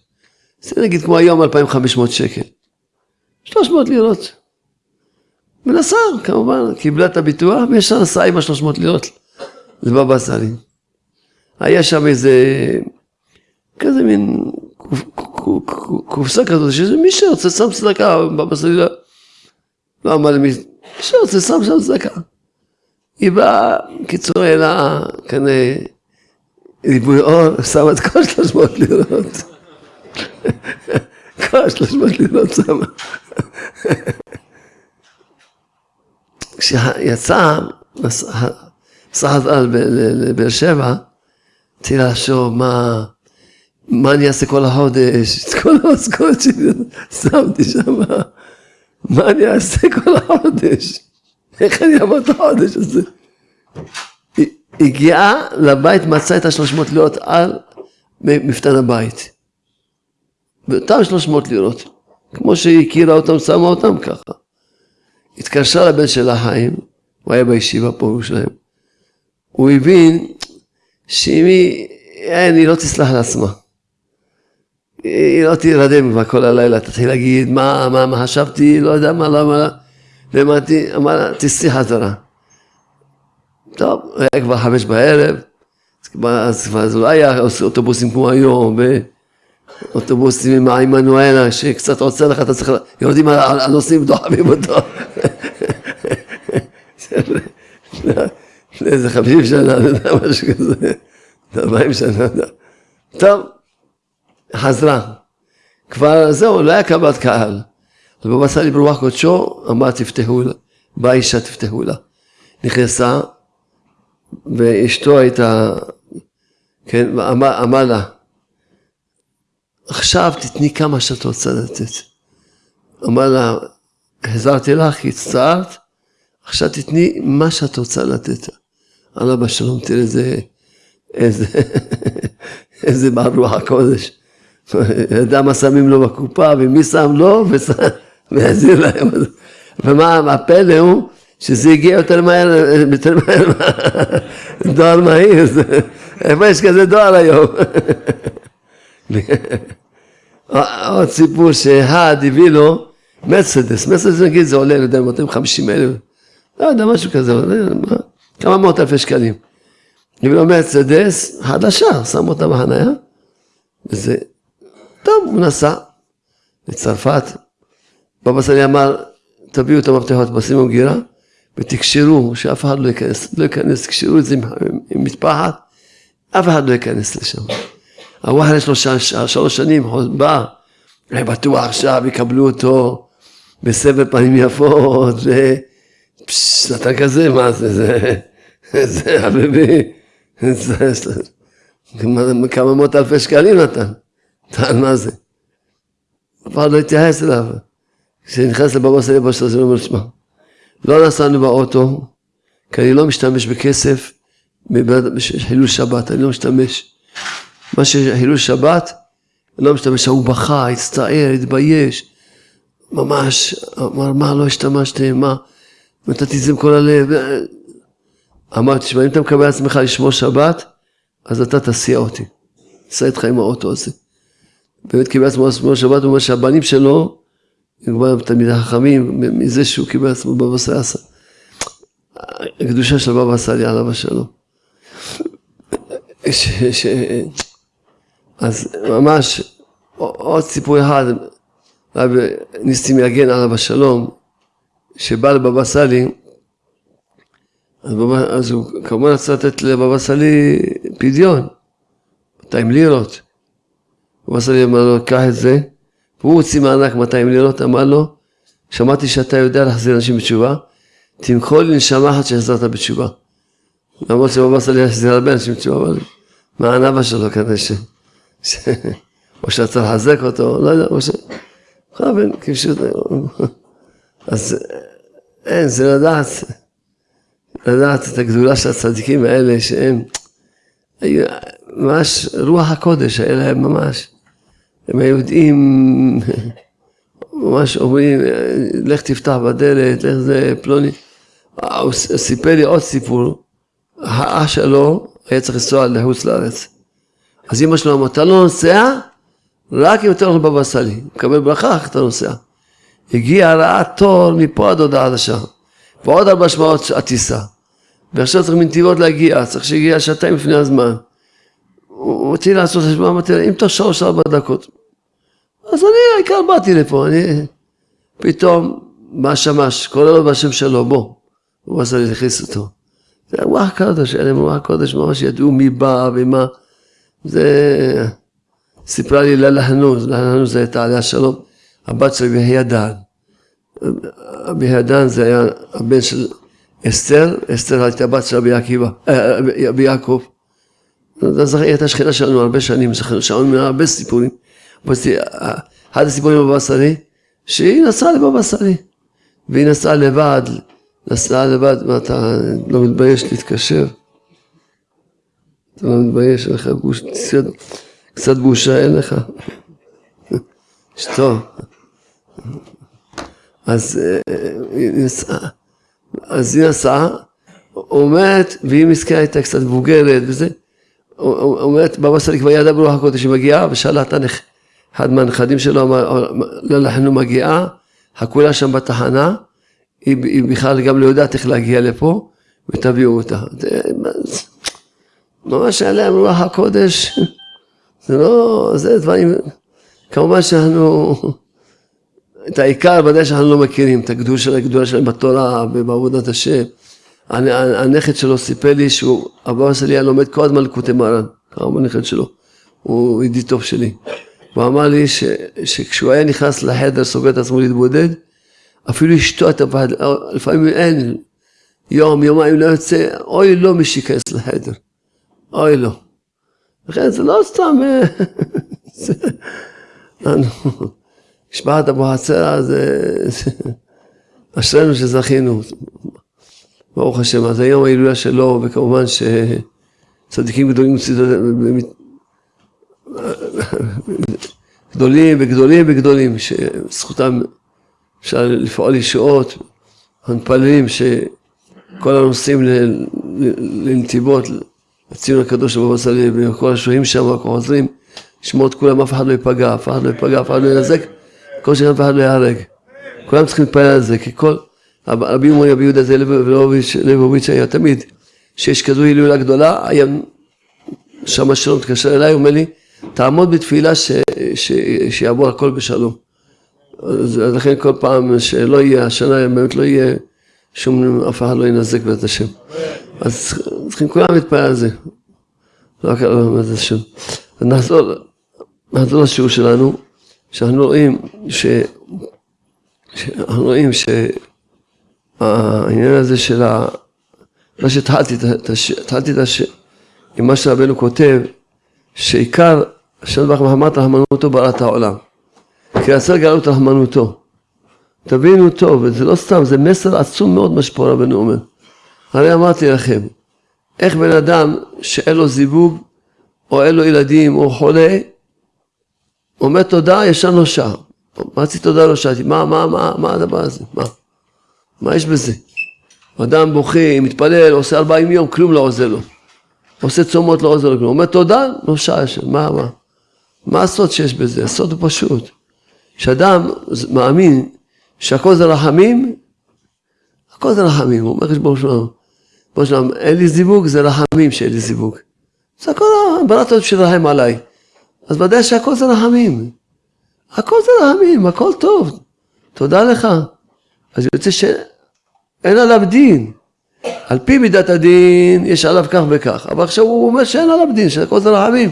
זה נגיד כמו היום 2,500 שקל. 300 לירות. מנסה, כמובן, קיבלה את הביטוח, וישר נסעה עם ה-300 לירות לבבא סאלי. היה שם איזה, כזה מין קופסה כזאת, שזה מי שרוצה שם צדקה, בבא סאלי לא אמר למי, מי שרוצה שם שם צדקה. היא באה, קיצור, העלה כנראה ריבוי אור, שמה את כל 300 לירות. כל 300 לירות שמה. כשיצא מסע לבאר שבע, התחילה לחשוב מה, מה אני אעשה כל החודש, את כל המשכורת שלי שמתי שם, מה אני אעשה כל החודש, איך אני אעבור את החודש הזה. הגיעה לבית, מצאה את השלוש מאות לירות על מפתן הבית. ואותם שלוש מאות לירות, כמו שהיא הכירה אותם, שמה אותם ככה. התקשרה לבן שלה חיים, הוא היה בישיבה פה בירושלים. הוא הבין שאם היא, אין, היא לא תסלח לעצמה. היא לא תירדם כבר כל הלילה, תתחיל להגיד מה, מה, מה חשבתי, לא יודע מה, למה, ואמרתי, אמר תסעי חזרה. טוב, היה כבר חמש בערב, אז כבר זה לא היה אוטובוסים כמו היום, ואוטובוסים עם העמנואלה, שקצת עוצר לך, אתה צריך, יורדים על הנוסעים ודוחפים אותו. *laughs* איזה חמישים שנה, אני יודע, משהו כזה, ארבעים שנה, טוב, חזרה. כבר זהו, לא היה קבלת קהל. אז בבא סאלי ברוח קודשו, אמר תפתחו לה, באה אישה תפתחו לה. נכנסה, ואשתו הייתה, כן, אמר, אמר לה, עכשיו תתני כמה שאת רוצה לתת. אמר לה, החזרתי לך, הצטערת, עכשיו תתני מה שאת רוצה לתת. אללה בשלום, תראה איזה, איזה, *laughs* איזה בעל רוח הקודש. ידע מה שמים לו בקופה ומי שם לו *laughs* והחזיר להם. ומה הפלא הוא שזה הגיע יותר מהר, יותר מהר, *laughs* דואר מהיר, איפה יש כזה דואר היום? *laughs* עוד סיפור שאחד הביא לו מרצדס, מרצדס נגיד זה עולה, אני יודע, 250 אלף, לא יודע, משהו כזה, כמה מאות אלפי שקלים. נביא לו מרצדס חדשה, שם אותה בחניה, וזה, טוב, הוא נסע לצרפת. בבא סאלי אמר, תביאו את המפתחות, בשימו גירה, ותקשרו, שאף אחד לא ייכנס, לא ייכנס, תקשרו את זה עם, עם מטפחת, אף אחד לא ייכנס לשם. הוואחל יש לו שלוש שנים, בא, אני בטוח עכשיו יקבלו אותו בסבר פנים יפות, נתן כזה, מה זה, זה, זה חביבי, כמה מאות אלפי שקלים נתן, נתן מה זה. אף אחד לא התייחס אליו. כשנכנס לבבא סאלי בשלב הזה, הוא אומר, שמע, לא נסענו באוטו, כי אני לא משתמש בכסף בחילול שבת, אני לא משתמש. מה שחילול שבת, אני לא משתמש, הוא בכה, הצטער, התבייש, ממש, אמר, מה לא השתמשתם, מה, נתתי את זה עם כל הלב. אמרתי, תשמע, אם אתה מקבל עצמך לשמור שבת, אז אתה תסיע אותי. נסע איתך עם האוטו הזה. באמת קיבל עצמו לשמור שבת, הוא אומר שהבנים שלו, הם כבר תלמידי חכמים, מזה שהוא קיבל עצמו בבא סאסא. הקדושה של בבא סאלי עליו השלום. אז ממש עוד סיפור אחד, רבי ניסים יגן עליו השלום, שבא לבבא סאלי, אז, בבא, אז הוא כמובן רצה לתת לבבא סאלי פדיון, 200 לירות. בבא סאלי אמר לו, קח את זה, והוא הוציא מענק 200 לירות, אמר לו, שמעתי שאתה יודע להחזיר אנשים בתשובה, תמכור לי נשמה אחת שהחזרת בתשובה. למרות שבבא סאלי החזיר הרבה אנשים בתשובה, אבל מה הענבה שלו כנראה ש... *laughs* או שרצה לחזק אותו, לא יודע, או ש... חבל, כפשוט... אז אין, זה לדעת, לדעת את הגדולה של הצדיקים האלה, שהם היו ממש רוח הקודש, היה להם ממש. הם היו יודעים, ממש אומרים, לך תפתח בדלת, לך זה פלוני. הוא סיפר לי עוד סיפור, האח שלו היה צריך לנסוע לחוץ לארץ. אז אמא שלו אמרה, אתה לא נוסע, רק אם אתה הולך לבבא סאלי, מקבל ברכה, אתה נוסע. הגיע רעה תור מפה עד הודעה חדשה, ועוד ארבע שמעות הטיסה. ועכשיו צריך מנתיבות להגיע, צריך שיגיע שעתיים לפני הזמן. הוא רציתי לעשות חשבון, אמרתי לה, אם תוך שלוש ארבע דקות. אז אני, העיקר באתי לפה, אני... פתאום בא שמש, קורא לו בשם שלו, בוא. הוא עשה לי להכניס אותו. זה רוח קודש, להם רוח קודש, ממש ידעו מי בא ומה. זה... סיפרה לי לילה חנוז זה הייתה עליה שלום, הבת של רבי דן. רבי דן זה היה הבן של אסתר, אסתר הייתה בת של רבי עקיבא, אה, יעקב. היא הייתה שכנה שלנו הרבה שנים, שמענו ממנה הרבה סיפורים. אחד הסיפורים בבבא סאלי, שהיא נסעה לבבא סאלי, והיא נסעה לבד, נסעה לבד, מה אתה לא מתבייש להתקשר? אתה לא מתבייש, אין לך גוש, קצת בושה אין לך. אשתו. אז היא נסעה, אז היא נסעה, אומרת, והיא מסכנה הייתה קצת מבוגרת וזה, אומרת, בבא סאלי כבר ידע ברוח הקודש, היא מגיעה, ושאלה את אחד מהנכדים שלו, אמר, לא, אנחנו מגיעה, חכו לה שם בתחנה, היא, היא בכלל גם לא יודעת איך להגיע לפה, ותביאו אותה. ממש היה להם רוח הקודש, זה לא, זה דברים, כמובן שאנחנו, את העיקר ודאי שאנחנו לא מכירים, את הגדולה שלהם בתורה ובעבודת השם. הנכד שלו סיפר לי שהוא, אבא שלי היה לומד כל הזמן לקוטי מרן, קראו בנכד שלו, הוא ידיד טוב שלי. הוא אמר לי ש, שכשהוא היה נכנס לחדר, סוגר את עצמו להתבודד, אפילו אשתו הייתה פחד, לפעמים אין, יום, יומיים לא יוצא, אוי לו מי שייכנס לחדר, אוי לו. לכן זה לא סתם, *laughs* משפחת אבוחצירא זה, אשרינו שזכינו, ברוך השם, אז היום ההילולה שלו, וכמובן שצדיקים גדולים גדולים וגדולים וגדולים, שזכותם אפשר לפעול ישועות, מתפללים שכל הנוסעים לנתיבות, לציון הקדוש בבא סאלי, וכל השוהים שם, וכל חוזרים, לשמור את כולם, אף אחד לא ייפגע, אף אחד לא ייפגע, אף אחד לא ינזק, כל שכן אף אחד לא ייהרג. כולם צריכים להתפלל על זה, כי כל, רבי יומרי רבי יהודה זה ליבוביץ' היה תמיד, שיש כזו הילולה גדולה, היה שם שלום התקשר אליי, אומר לי, תעמוד בתפילה ש, ש, שיעבור הכל בשלום. אז לכן כל פעם שלא יהיה, השנה באמת לא יהיה שום, אף אחד לא ינזק בעזרת השם. אז צריכים כולם להתפעל על זה. לא רק על בעזרת השם. אז נחזור, נחזור לשיעור שלנו, שאנחנו רואים ש... שאנחנו רואים שהעניין הזה של ה... מה שהתחלתי, התחלתי את הש... עם מה שרבנו כותב, שעיקר השם ברוך מחמת רחמנותו בראת העולם. כי רצה לגלות רחמנותו. תבינו טוב, וזה לא סתם, זה מסר עצום מאוד מה שפה רבנו אומר. הרי אמרתי לכם, איך בן אדם שאין לו זיווג, או אין לו ילדים, או חולה, אומר תודה, ישן לו שעה. מה רציתי תודה לא שאלתי, מה, מה, מה, מה הדבר הזה? מה? מה יש בזה? אדם בוכה, מתפלל, עושה ארבעים יום, כלום לא עוזר לו. עושה צומות, לא עוזר לו כלום. אומר תודה, לא שעה מה, מה? מה הסוד שיש בזה? הסוד הוא פשוט. שאדם מאמין שהכל זה רחמים, הכל זה רחמים. הוא אומר חשבון שלנו, בוא שלנו, אין לי זיווג, זה רחמים שאין לי זיווג. זה הכל, בראת אותי שתרחם עליי. אז ודאי שהכל זה רחמים. הכל זה רחמים, הכל טוב. תודה לך. אז יוצא שאין עליו דין. על פי מידת הדין יש עליו כך וכך, אבל עכשיו הוא אומר שאין עליו דין, שהכל זה רחמים.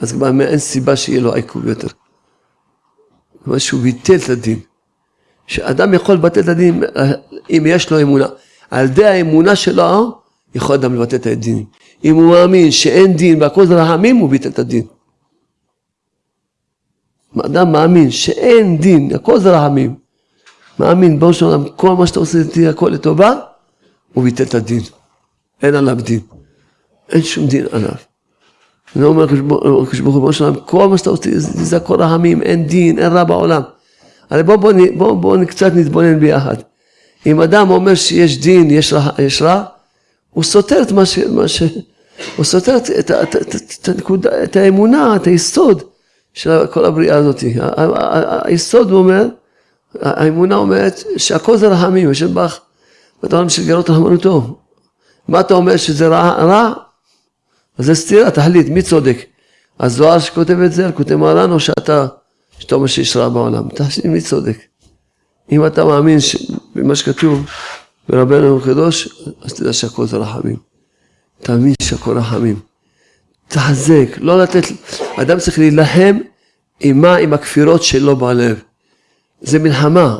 אז כבר אין סיבה שיהיה לו עיכוב יותר. כלומר שהוא ביטל את הדין. שאדם יכול לבטל את הדין אם יש לו אמונה. על ידי האמונה שלו יכול אדם לבטל את הדין. אם הוא מאמין שאין דין והכל זה רחמים, הוא ביטל את הדין. אדם מאמין שאין דין, הכל זה רחמים. מאמין, ברור של עולם, כל מה שאתה עושה איתי הכל לטובה, הוא ביטל את הדין. אין עליו דין. אין שום דין עליו. זה אומר הקדוש ברוך הוא, שלם, כל מה שאתה עושה זה הכל רחמים, אין דין, אין רע בעולם. הרי בואו בוא, בוא, בוא, בוא קצת נתבונן ביחד. אם אדם אומר שיש דין, יש רע, יש רע הוא סותר את מה ש... מה ש... הוא סותר את, את, את, את, את, הנקודה, את האמונה, את היסוד של כל הבריאה הזאת. היסוד הוא אומר, האמונה אומרת שהכל זה רחמים, השם בך, ואתה אומר שלגלות רחמנותו. מה אתה אומר שזה רע? רע? אז זה סתירה, תחליט, מי צודק? הזוהר שכותב את זה, כותב מרן, או שאתה, שאתה אומר שיש רע בעולם? תחליט מי צודק. אם אתה מאמין במה שכתוב ברבנו הקדוש, אז תדע שהכל זה רחמים. תאמין שהכל רחמים. תחזק, לא לתת, אדם צריך להילחם עם מה? עם הכפירות שלו בלב. זה מלחמה,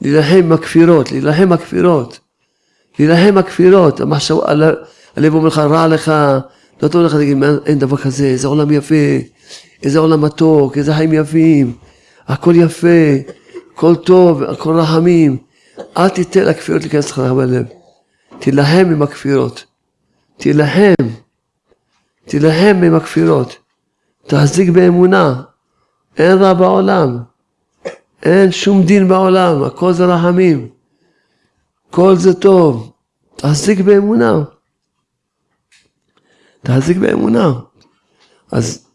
להילחם עם הכפירות, להילחם עם הכפירות. להילחם עם הכפירות, הלב אומר לך, רע לך, לא טוב לך להגיד, אין דבר כזה, איזה עולם יפה, איזה עולם מתוק, איזה חיים יפים, הכל יפה, הכל טוב, הכל רחמים. אל תיתן לכפירות להיכנס לך בלב. תילחם עם הכפירות. תילחם. תילחם עם הכפירות. תחזיק באמונה. אין רע בעולם. אין שום דין בעולם, הכל זה רחמים. כל זה טוב. תחזיק באמונה. תחזיק באמונה. אז,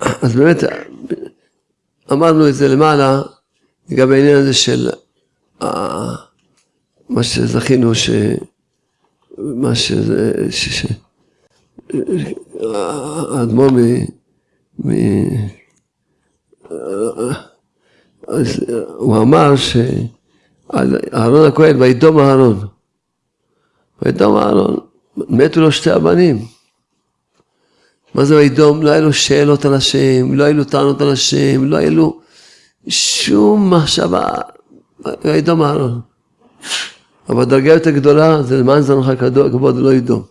אז באמת, אמרנו את זה למעלה, לגבי העניין הזה של מה שזכינו, ש... מה שזה, ש... ש... האדמו"ר מ... מ... אז הוא אמר שאהרון הכהן, וידום אהרון. וידום אהרון, מתו לו שתי הבנים. מה זה וידום? לא היה לו שאלות על השם, לא היו לו טענות על השם, לא היה לו שום מחשבה, וידום אהרון. אבל דרגה יותר גדולה זה למען זנך כבוד ולא ידום.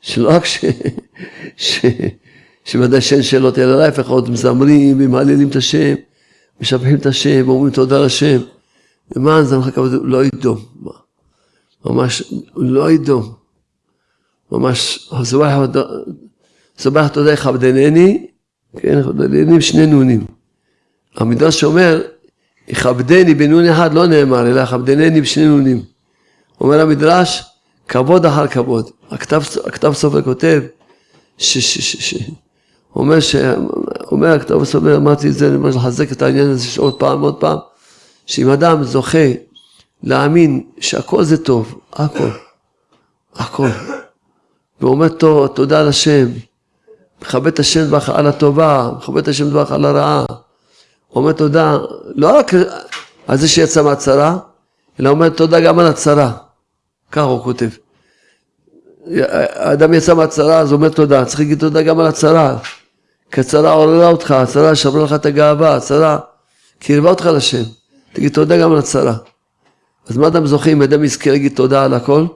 שלא רק ש... ש... שוודאי שאין שאלות אלא להפך עוד מזמרים ומעללים את השם, משבחים את השם ואומרים תודה לשם. למען זנך כבוד לא ידום. ממש לא ידום. ממש, סבח תודה יכבדנני, כן, יכבדנני שני נונים. המדרש אומר, יכבדני בנון אחד לא נאמר, אלא יכבדנני בשני נונים. אומר המדרש, כבוד אחר כבוד. הכתב, הכתב סופר כותב, ש, ש, ש, ש, אומר, ש, אומר הכתב סופר, אמרתי את זה, אני אומר לחזק את העניין הזה עוד פעם, עוד פעם, שאם אדם זוכה להאמין שהכל זה טוב, הכל, הכל. ואומר תודה לשם, מכבד את השם דברך על הטובה, מכבד את השם דברך על הרעה. אומר תודה, לא רק על זה שיצא מהצרה, אלא אומר תודה גם על הצרה. ככה הוא כותב. האדם יצא מהצרה, אז הוא אומר תודה, צריך להגיד תודה גם על הצרה. כי הצרה עוררה אותך, הצרה שברה לך את הגאווה, הצרה קירבה אותך לשם. תגיד תודה גם על הצרה. אז מה אדם זוכה אם אדם יזכה להגיד תודה על הכל?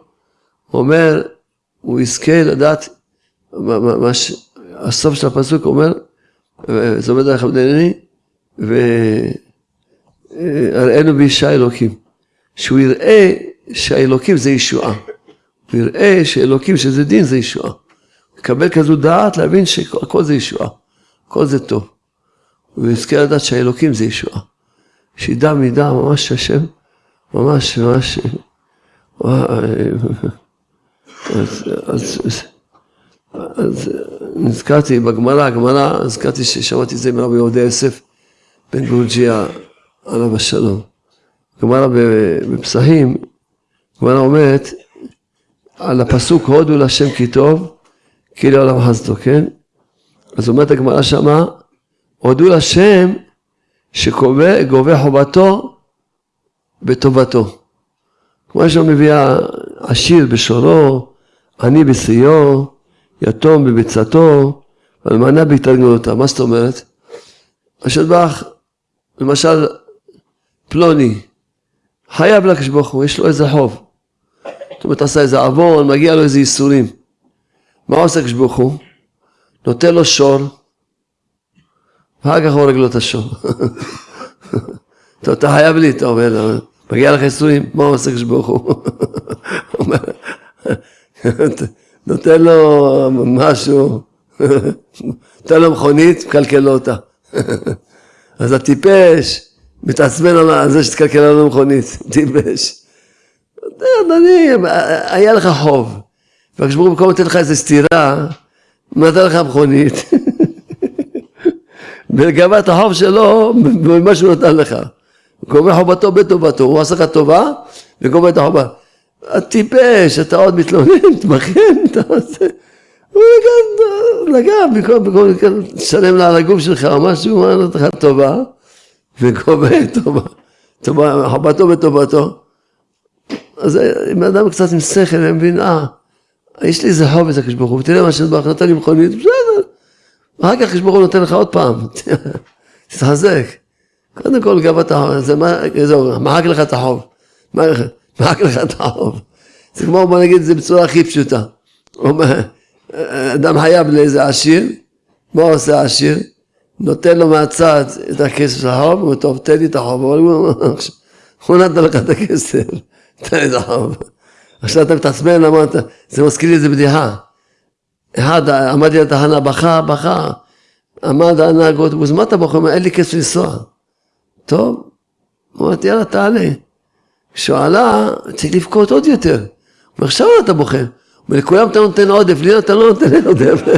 הוא אומר, הוא יזכה לדעת, מה, מה, ש... הסוף של הפסוק אומר, זה עומד עליך בדנני, והראינו באישה אלוקים. שהוא יראה שהאלוקים זה ישועה. הוא יראה שאלוקים שזה דין זה ישועה. לקבל כזו דעת להבין שהכל זה ישועה. הכל זה טוב. הוא יזכה לדעת שהאלוקים זה ישועה. שידע מידע ממש השם, ממש ממש. אז, אז, אז נזכרתי בגמרא, הגמרא, נזכרתי ששמעתי את זה מרבי יהודה יוסף בן גורג'יה עליו השלום. גמרא בפסחים, גמרא אומרת על הפסוק הודו להשם כי טוב, כי לעולם חסדו, כן? אז אומרת הגמרא שמה, הודו להשם שגובה חובתו בטובתו. כמו שמביאה עשיר בשורו, עני בשיאו, יתום בביצתו, אלמנה בהתארגנותה. מה זאת אומרת? השטבח, למשל, פלוני, חייב לקדוש ברוך הוא, יש לו איזה חוב. זאת אומרת, עשה איזה עוון, מגיע לו איזה ייסורים. מה עושה הקדוש ברוך הוא? נותן לו שור, ואחר כך הורג לו את. טוב, אתה חייב לי, אתה אומר, מגיע לך ייסורים, מה עושה הקדוש ברוך הוא? נותן לו משהו, נותן לו מכונית, מקלקל לו אותה. אז הטיפש מתעצבן על זה שתקלקל לנו מכונית, טיפש. אדוני, היה לך חוב, והקדוש הוא במקום לתת לך איזה סטירה, נתן לך מכונית, *laughs* וגבה את החוב שלו במה שהוא נתן לך. גובה חובתו בטובתו, הוא עשה לך טובה וגובה את החובה. הטיפש, אתה עוד מתלונן, מתמחן, אתה עושה... הוא לגע, במקום לשלם לה על הגוף שלך או משהו, הוא אמר לך טובה, וגובה טובה, חובתו בטובתו. אז אם אדם קצת עם שכל, אני מבין, אה, יש לי חוב אצל הקדוש ברוך הוא, ותראה מה שברך נתן לי מכונית, בסדר. אחר כך הקדוש ברוך הוא נותן לך עוד פעם, *laughs* תתחזק. קודם כל גבת החוב, זה זהו, מחק לך את החוב. מחק לך את החוב. זה כמו, בוא נגיד את זה בצורה הכי פשוטה. אדם חייב לאיזה עשיר, מה עושה העשיר? נותן לו מהצד את הכסף של החוב, הוא טוב, תן לי את החוב, הוא נתן לך את הכסף. *laughs* תן לי את החוב. עכשיו אתה מתעצבן, אמרת, זה מזכיר לי איזה בדיחה. אחד עמד לי לתחנה, בכה, בכה. עמד הנהג אוטובוס, מה אתה בוכה? אין לי כסף לנסוע. טוב, אמרתי, יאללה, תעלה. כשהוא עלה, צריך לבכות עוד יותר. אומר, עכשיו אתה בוכה. אומר, לכולם אתה נותן עודף, לי אתה לא נותן עודף. *laughs*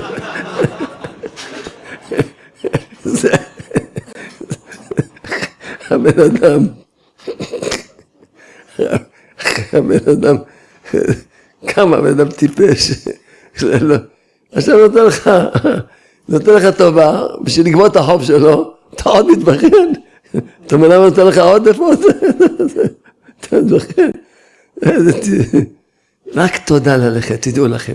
*laughs* הבן אדם *laughs* הבן אדם, כמה הבן אדם טיפש. עכשיו נותן לך, נותן לך טובה, בשביל לגמור את החוב שלו, אתה עוד מתבכיין. אתה אומר למה נותן לך עוד? אתה מתבכיין. רק תודה ללכת, תדעו לכם.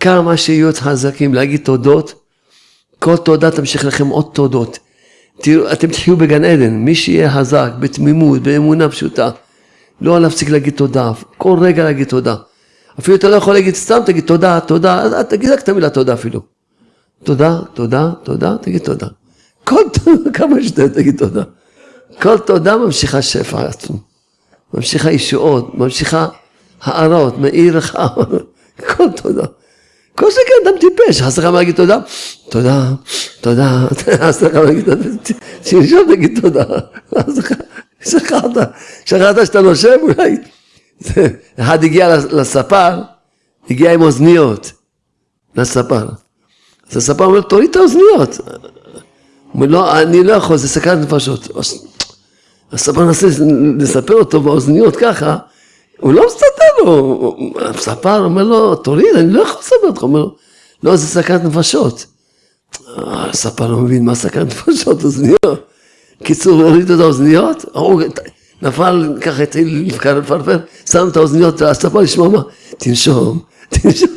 כמה שיהיו חזקים להגיד תודות, כל תודה תמשיך לכם עוד תודות. תראו, אתם תחיו בגן עדן, מי שיהיה חזק, בתמימות, באמונה פשוטה. לא להפסיק להגיד תודה, כל רגע להגיד תודה. אפילו אתה לא יכול להגיד סתם, תגיד תודה, תודה, תגיד רק את המילה תודה אפילו. תודה, תודה, תודה, תגיד תודה. כל *laughs* תודה, כמה שאתה תגיד תודה. כל תודה ממשיכה שפע עצום. ממשיכה ישועות, ממשיכה הארות, מאיר לך, *laughs* כל תודה. כל שכן אדם טיפש, חס לך להגיד תודה? תודה, תודה, *laughs* חס לך להגיד תודה, תנשום תגיד תודה. שכחת, שכחת שאתה נושם אולי. אחד הגיע לספר, הגיע עם אוזניות לספר. אז הספר אומר, תוריד את האוזניות. הוא אומר, לא, אני לא יכול, זה סכנת נפשות. הספר מנסה לספר אותו באוזניות ככה, הוא לא מסתדר לו, הספר אומר לו, תוריד, אני לא יכול לספר אותך, הוא אומר לו, לא, זה סכנת נפשות. הספר לא מבין מה סכנת נפשות, אוזניות. קיצור, הוריד את האוזניות, נפל, ככה התחיל לפרפר, שם את האוזניות, הספר לשמוע מה, תנשום, תנשום. *laughs*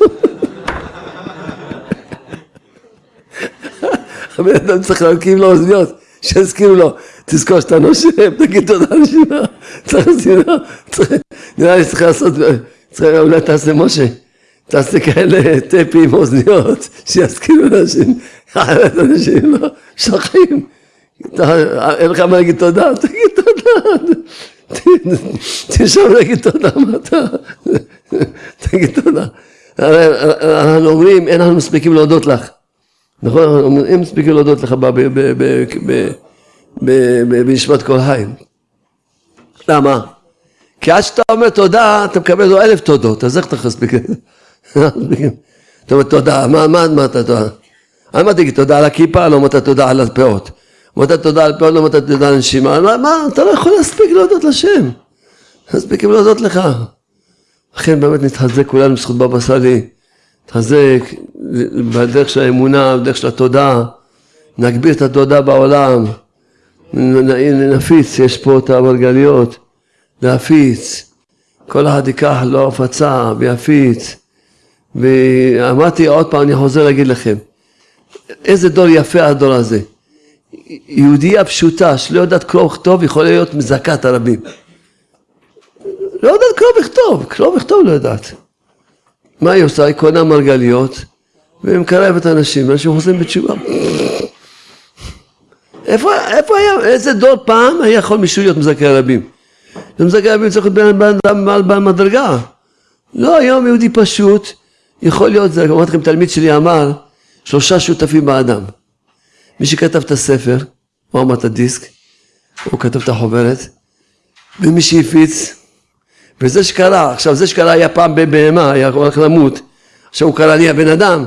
הבן אדם צריך להרכיב לו אוזניות, שיזכירו לו, תזכור שאתה נושם, תגיד תודה לשינה, צריך לשינה, נראה לי צריך לעשות, צריך אולי תעשה משה, תעשה כאלה טפי עם אוזניות, שיזכירו לאנשים, אחרת אנשים לא שוכחים, אין לך מה להגיד תודה, תגיד תודה, תשאר להגיד תודה, מה אתה, תגיד תודה, אנחנו אומרים אין לנו מספיקים להודות לך נכון? הם מספיקים להודות לך בנשמת כל חי. למה? כי עד שאתה אומר תודה, אתה מקבל לו אלף תודות, אז איך אתה מספיק? אתה אומר תודה, מה אתה תודה? על מה תגיד תודה על הכיפה, לא אמרת תודה על הפאות. אמרת תודה על הפאות, לא אמרת תודה על הנשימה. מה, אתה לא יכול להספיק להודות לשם. מספיקים להודות לך. לכן באמת נתחזק כולנו בזכות בבא סאלי. נתחזק בדרך של האמונה, בדרך של התודעה, נגביר את התודעה בעולם, נפיץ, יש פה את המרגליות, להפיץ, כל אחד ייקח לו הפצה ויפיץ, ואמרתי עוד פעם, אני חוזר להגיד לכם, איזה דור יפה הדור הזה, יהודייה פשוטה שלא יודעת קרוא וכתוב יכולה להיות מזכת הרבים, לא יודעת קרוא וכתוב, קרוא וכתוב לא יודעת מה היא עושה? היא קונה מרגליות ומקרבת אנשים, אנשים חוזרים בתשובה. איפה, איפה היה, איזה דור פעם היה יכול מישהו להיות מזכה רבים? מזכה רבים צריך להיות בן אדם בעל מדרגה. לא, היום יהודי פשוט, יכול להיות, אמרתי לכם, תלמיד שלי אמר, שלושה שותפים באדם. מי שכתב את הספר, הוא אמר את הדיסק, הוא כתב את החוברת, ומי שהפיץ, וזה שקרה, עכשיו זה שקרה היה פעם בבהמה, היה הולך למות, עכשיו הוא קרא נהיה בן אדם,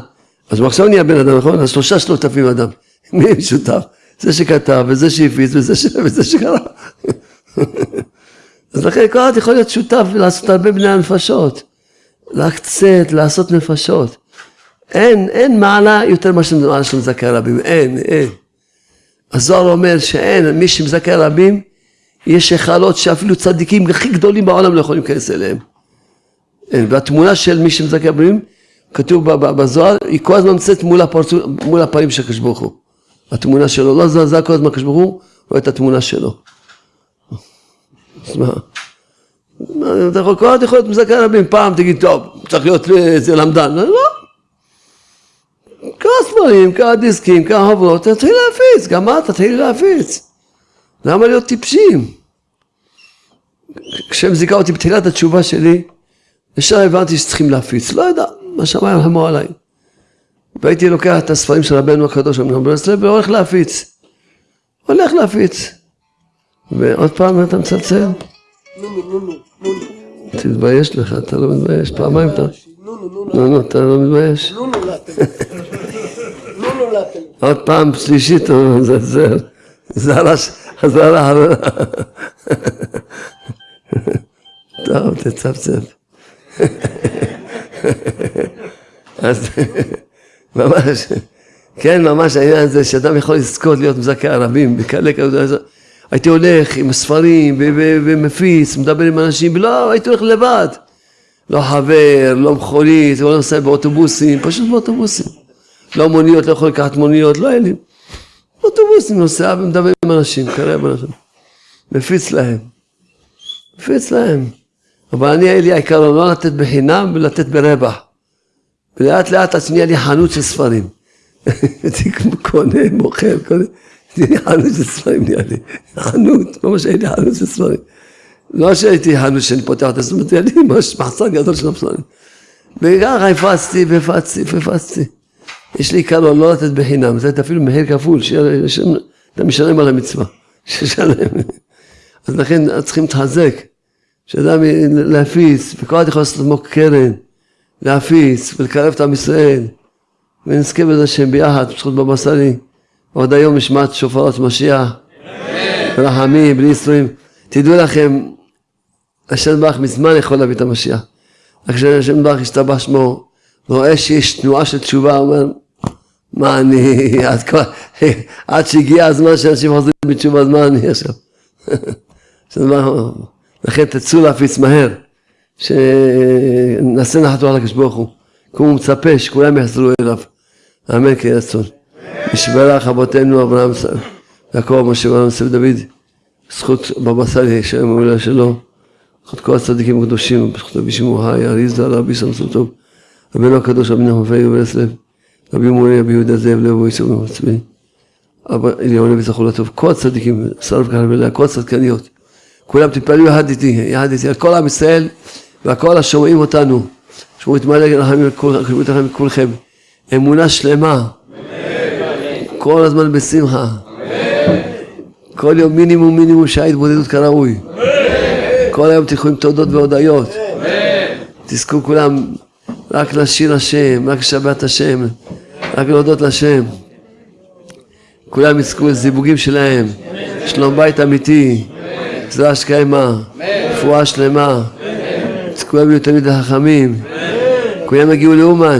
אז הוא עכשיו נהיה בן אדם, נכון? אז שלושה שותפים אדם, *laughs* מי שותף? זה שכתב, וזה שהפיץ, וזה, ש... *laughs* וזה שקרה. *laughs* אז לכן כל אחד יכול להיות שותף ולעשות הרבה בני הנפשות, להקצת, לעשות נפשות. אין, אין מעלה יותר מאשר מעלה של מזכה רבים, אין, אין. הזוהר אומר שאין, מי שמזכה רבים, יש היכלות שאפילו צדיקים הכי גדולים בעולם לא יכולים להיכנס אליהם. והתמונה של מי שמזכה רבים, כתוב בזוהר, היא כל הזמן נמצאת מול, מול הפנים של הקדוש ברוך הוא. התמונה שלו לא זזה כל הזמן הקדוש ברוך הוא, רואה את התמונה שלו. אז מה? אתה יכול, להיות מזכה רבים, פעם תגיד, טוב, צריך להיות איזה למדן, לא. ספרים, כמה דיסקים, כמה חברות, תתחיל להפיץ, גם את תתחיל להפיץ. למה להיות טיפשים? כשהם זיכה אותי בתחילת התשובה שלי, ישר הבנתי שצריכים להפיץ, לא יודע, מה שמיים רחמו עליי. והייתי לוקח את הספרים של רבנו הקדוש אמנון ברסלב והולך להפיץ. הולך להפיץ. ועוד פעם אתה מצלצל? תתבייש לך, אתה לא מתבייש, פעמיים אתה... נו נו, אתה לא מתבייש? עוד פעם שלישית מזלזל. זרש, חזרה. טוב, תצפצף. אז ממש, כן, ממש העניין הזה שאדם יכול לזכות להיות מזכה ערבים, בכאלה כזה, הייתי הולך עם ספרים ומפיץ, מדבר עם אנשים, לא, הייתי הולך לבד. לא חבר, לא מכונית, לא נוסע באוטובוסים, פשוט באוטובוסים. לא מוניות, לא יכול לקחת מוניות, לא היה לי. באוטובוסים נוסע ומדבר עם אנשים, קרב אנשים. מפיץ להם. מפיץ להם. אבל אני, היה לי העיקרון לא לתת בחינם ולתת ברווח. ולאט לאט אז נהיה לי חנות של ספרים. הייתי *laughs* קונה, מוכר, קונה. נהיה לי חנות של ספרים, נהיה לי. חנות, ממש היה לי חנות של ספרים. לא שהייתי חנות שאני פותח את הספרים, היה לי ממש מחסר גדול של ספרים. וככה הפצתי והפצתי והפצתי. יש לי עיקרון לא לתת בחינם, זה אפילו מחיר כפול, שאתה משלם על המצווה. *laughs* ששלם. אז לכן צריכים להתחזק. שאדם להפיץ, וכל אחד יכול לעשות לעצמו קרן, להפיץ ולקרב את עם ישראל, ונזכה בזה שהם ביחד, בזכות בבא סאלי, עוד היום נשמעת שופרות משיח. רחמים, בלי ייסורים. תדעו לכם, השם ברוך מזמן יכול להביא את המשיח. רק כשהשם ברוך השתבח שמו, רואה שיש תנועה של תשובה, הוא אומר, מה אני, עד, כל, עד שהגיע הזמן שאנשים חוזרים בתשובה, אז מה אני עכשיו? *laughs* לכן תצאו להפיץ מהר, שנעשה נחתו על הקדוש ברוך הוא, כי הוא מצפה שכולם יחזרו אליו, אמן כן רצון. נשברך אבותינו אברהם, יעקב, משה ואברהם, יוסף דוד, זכות בבא סאלי, שם המולה שלו, זכות כל הצדיקים הקדושים, בזכות רבי שמעון חי, אריזה, רבי סמסון טוב, רבינו הקדוש, רבי נחמן פייג וברסלב, רבי מורי, רבי יהודה זאב, לב ויצור ומצבי, אבא אליהו נביא זכור לטוב, כל הצדיקים, שרף ולאה, כל הצדקניות, כולם תתפללו יחד איתי, יחד איתי, על כל עם ישראל והכל השומעים אותנו, שמעו את מלא רחמים על כולכם, אמונה שלמה, כל הזמן בשמחה, כל יום מינימום מינימום שעה התבודדות כראוי, כל היום תלכו עם תודות והודיות, תזכו כולם רק לשיר השם, רק לשבת השם, רק להודות לשם. כולם יזכו לזיווגים שלהם, שלום בית אמיתי, גזרה שקיימה, רפואה שלמה, כולם יהיו תמיד החכמים, כולם יגיעו לאומן,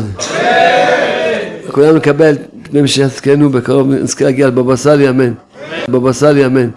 כולם לקבל מי שיזכנו בקרוב, נזכה להגיע לבבא סאלי אמן, בבא סאלי אמן.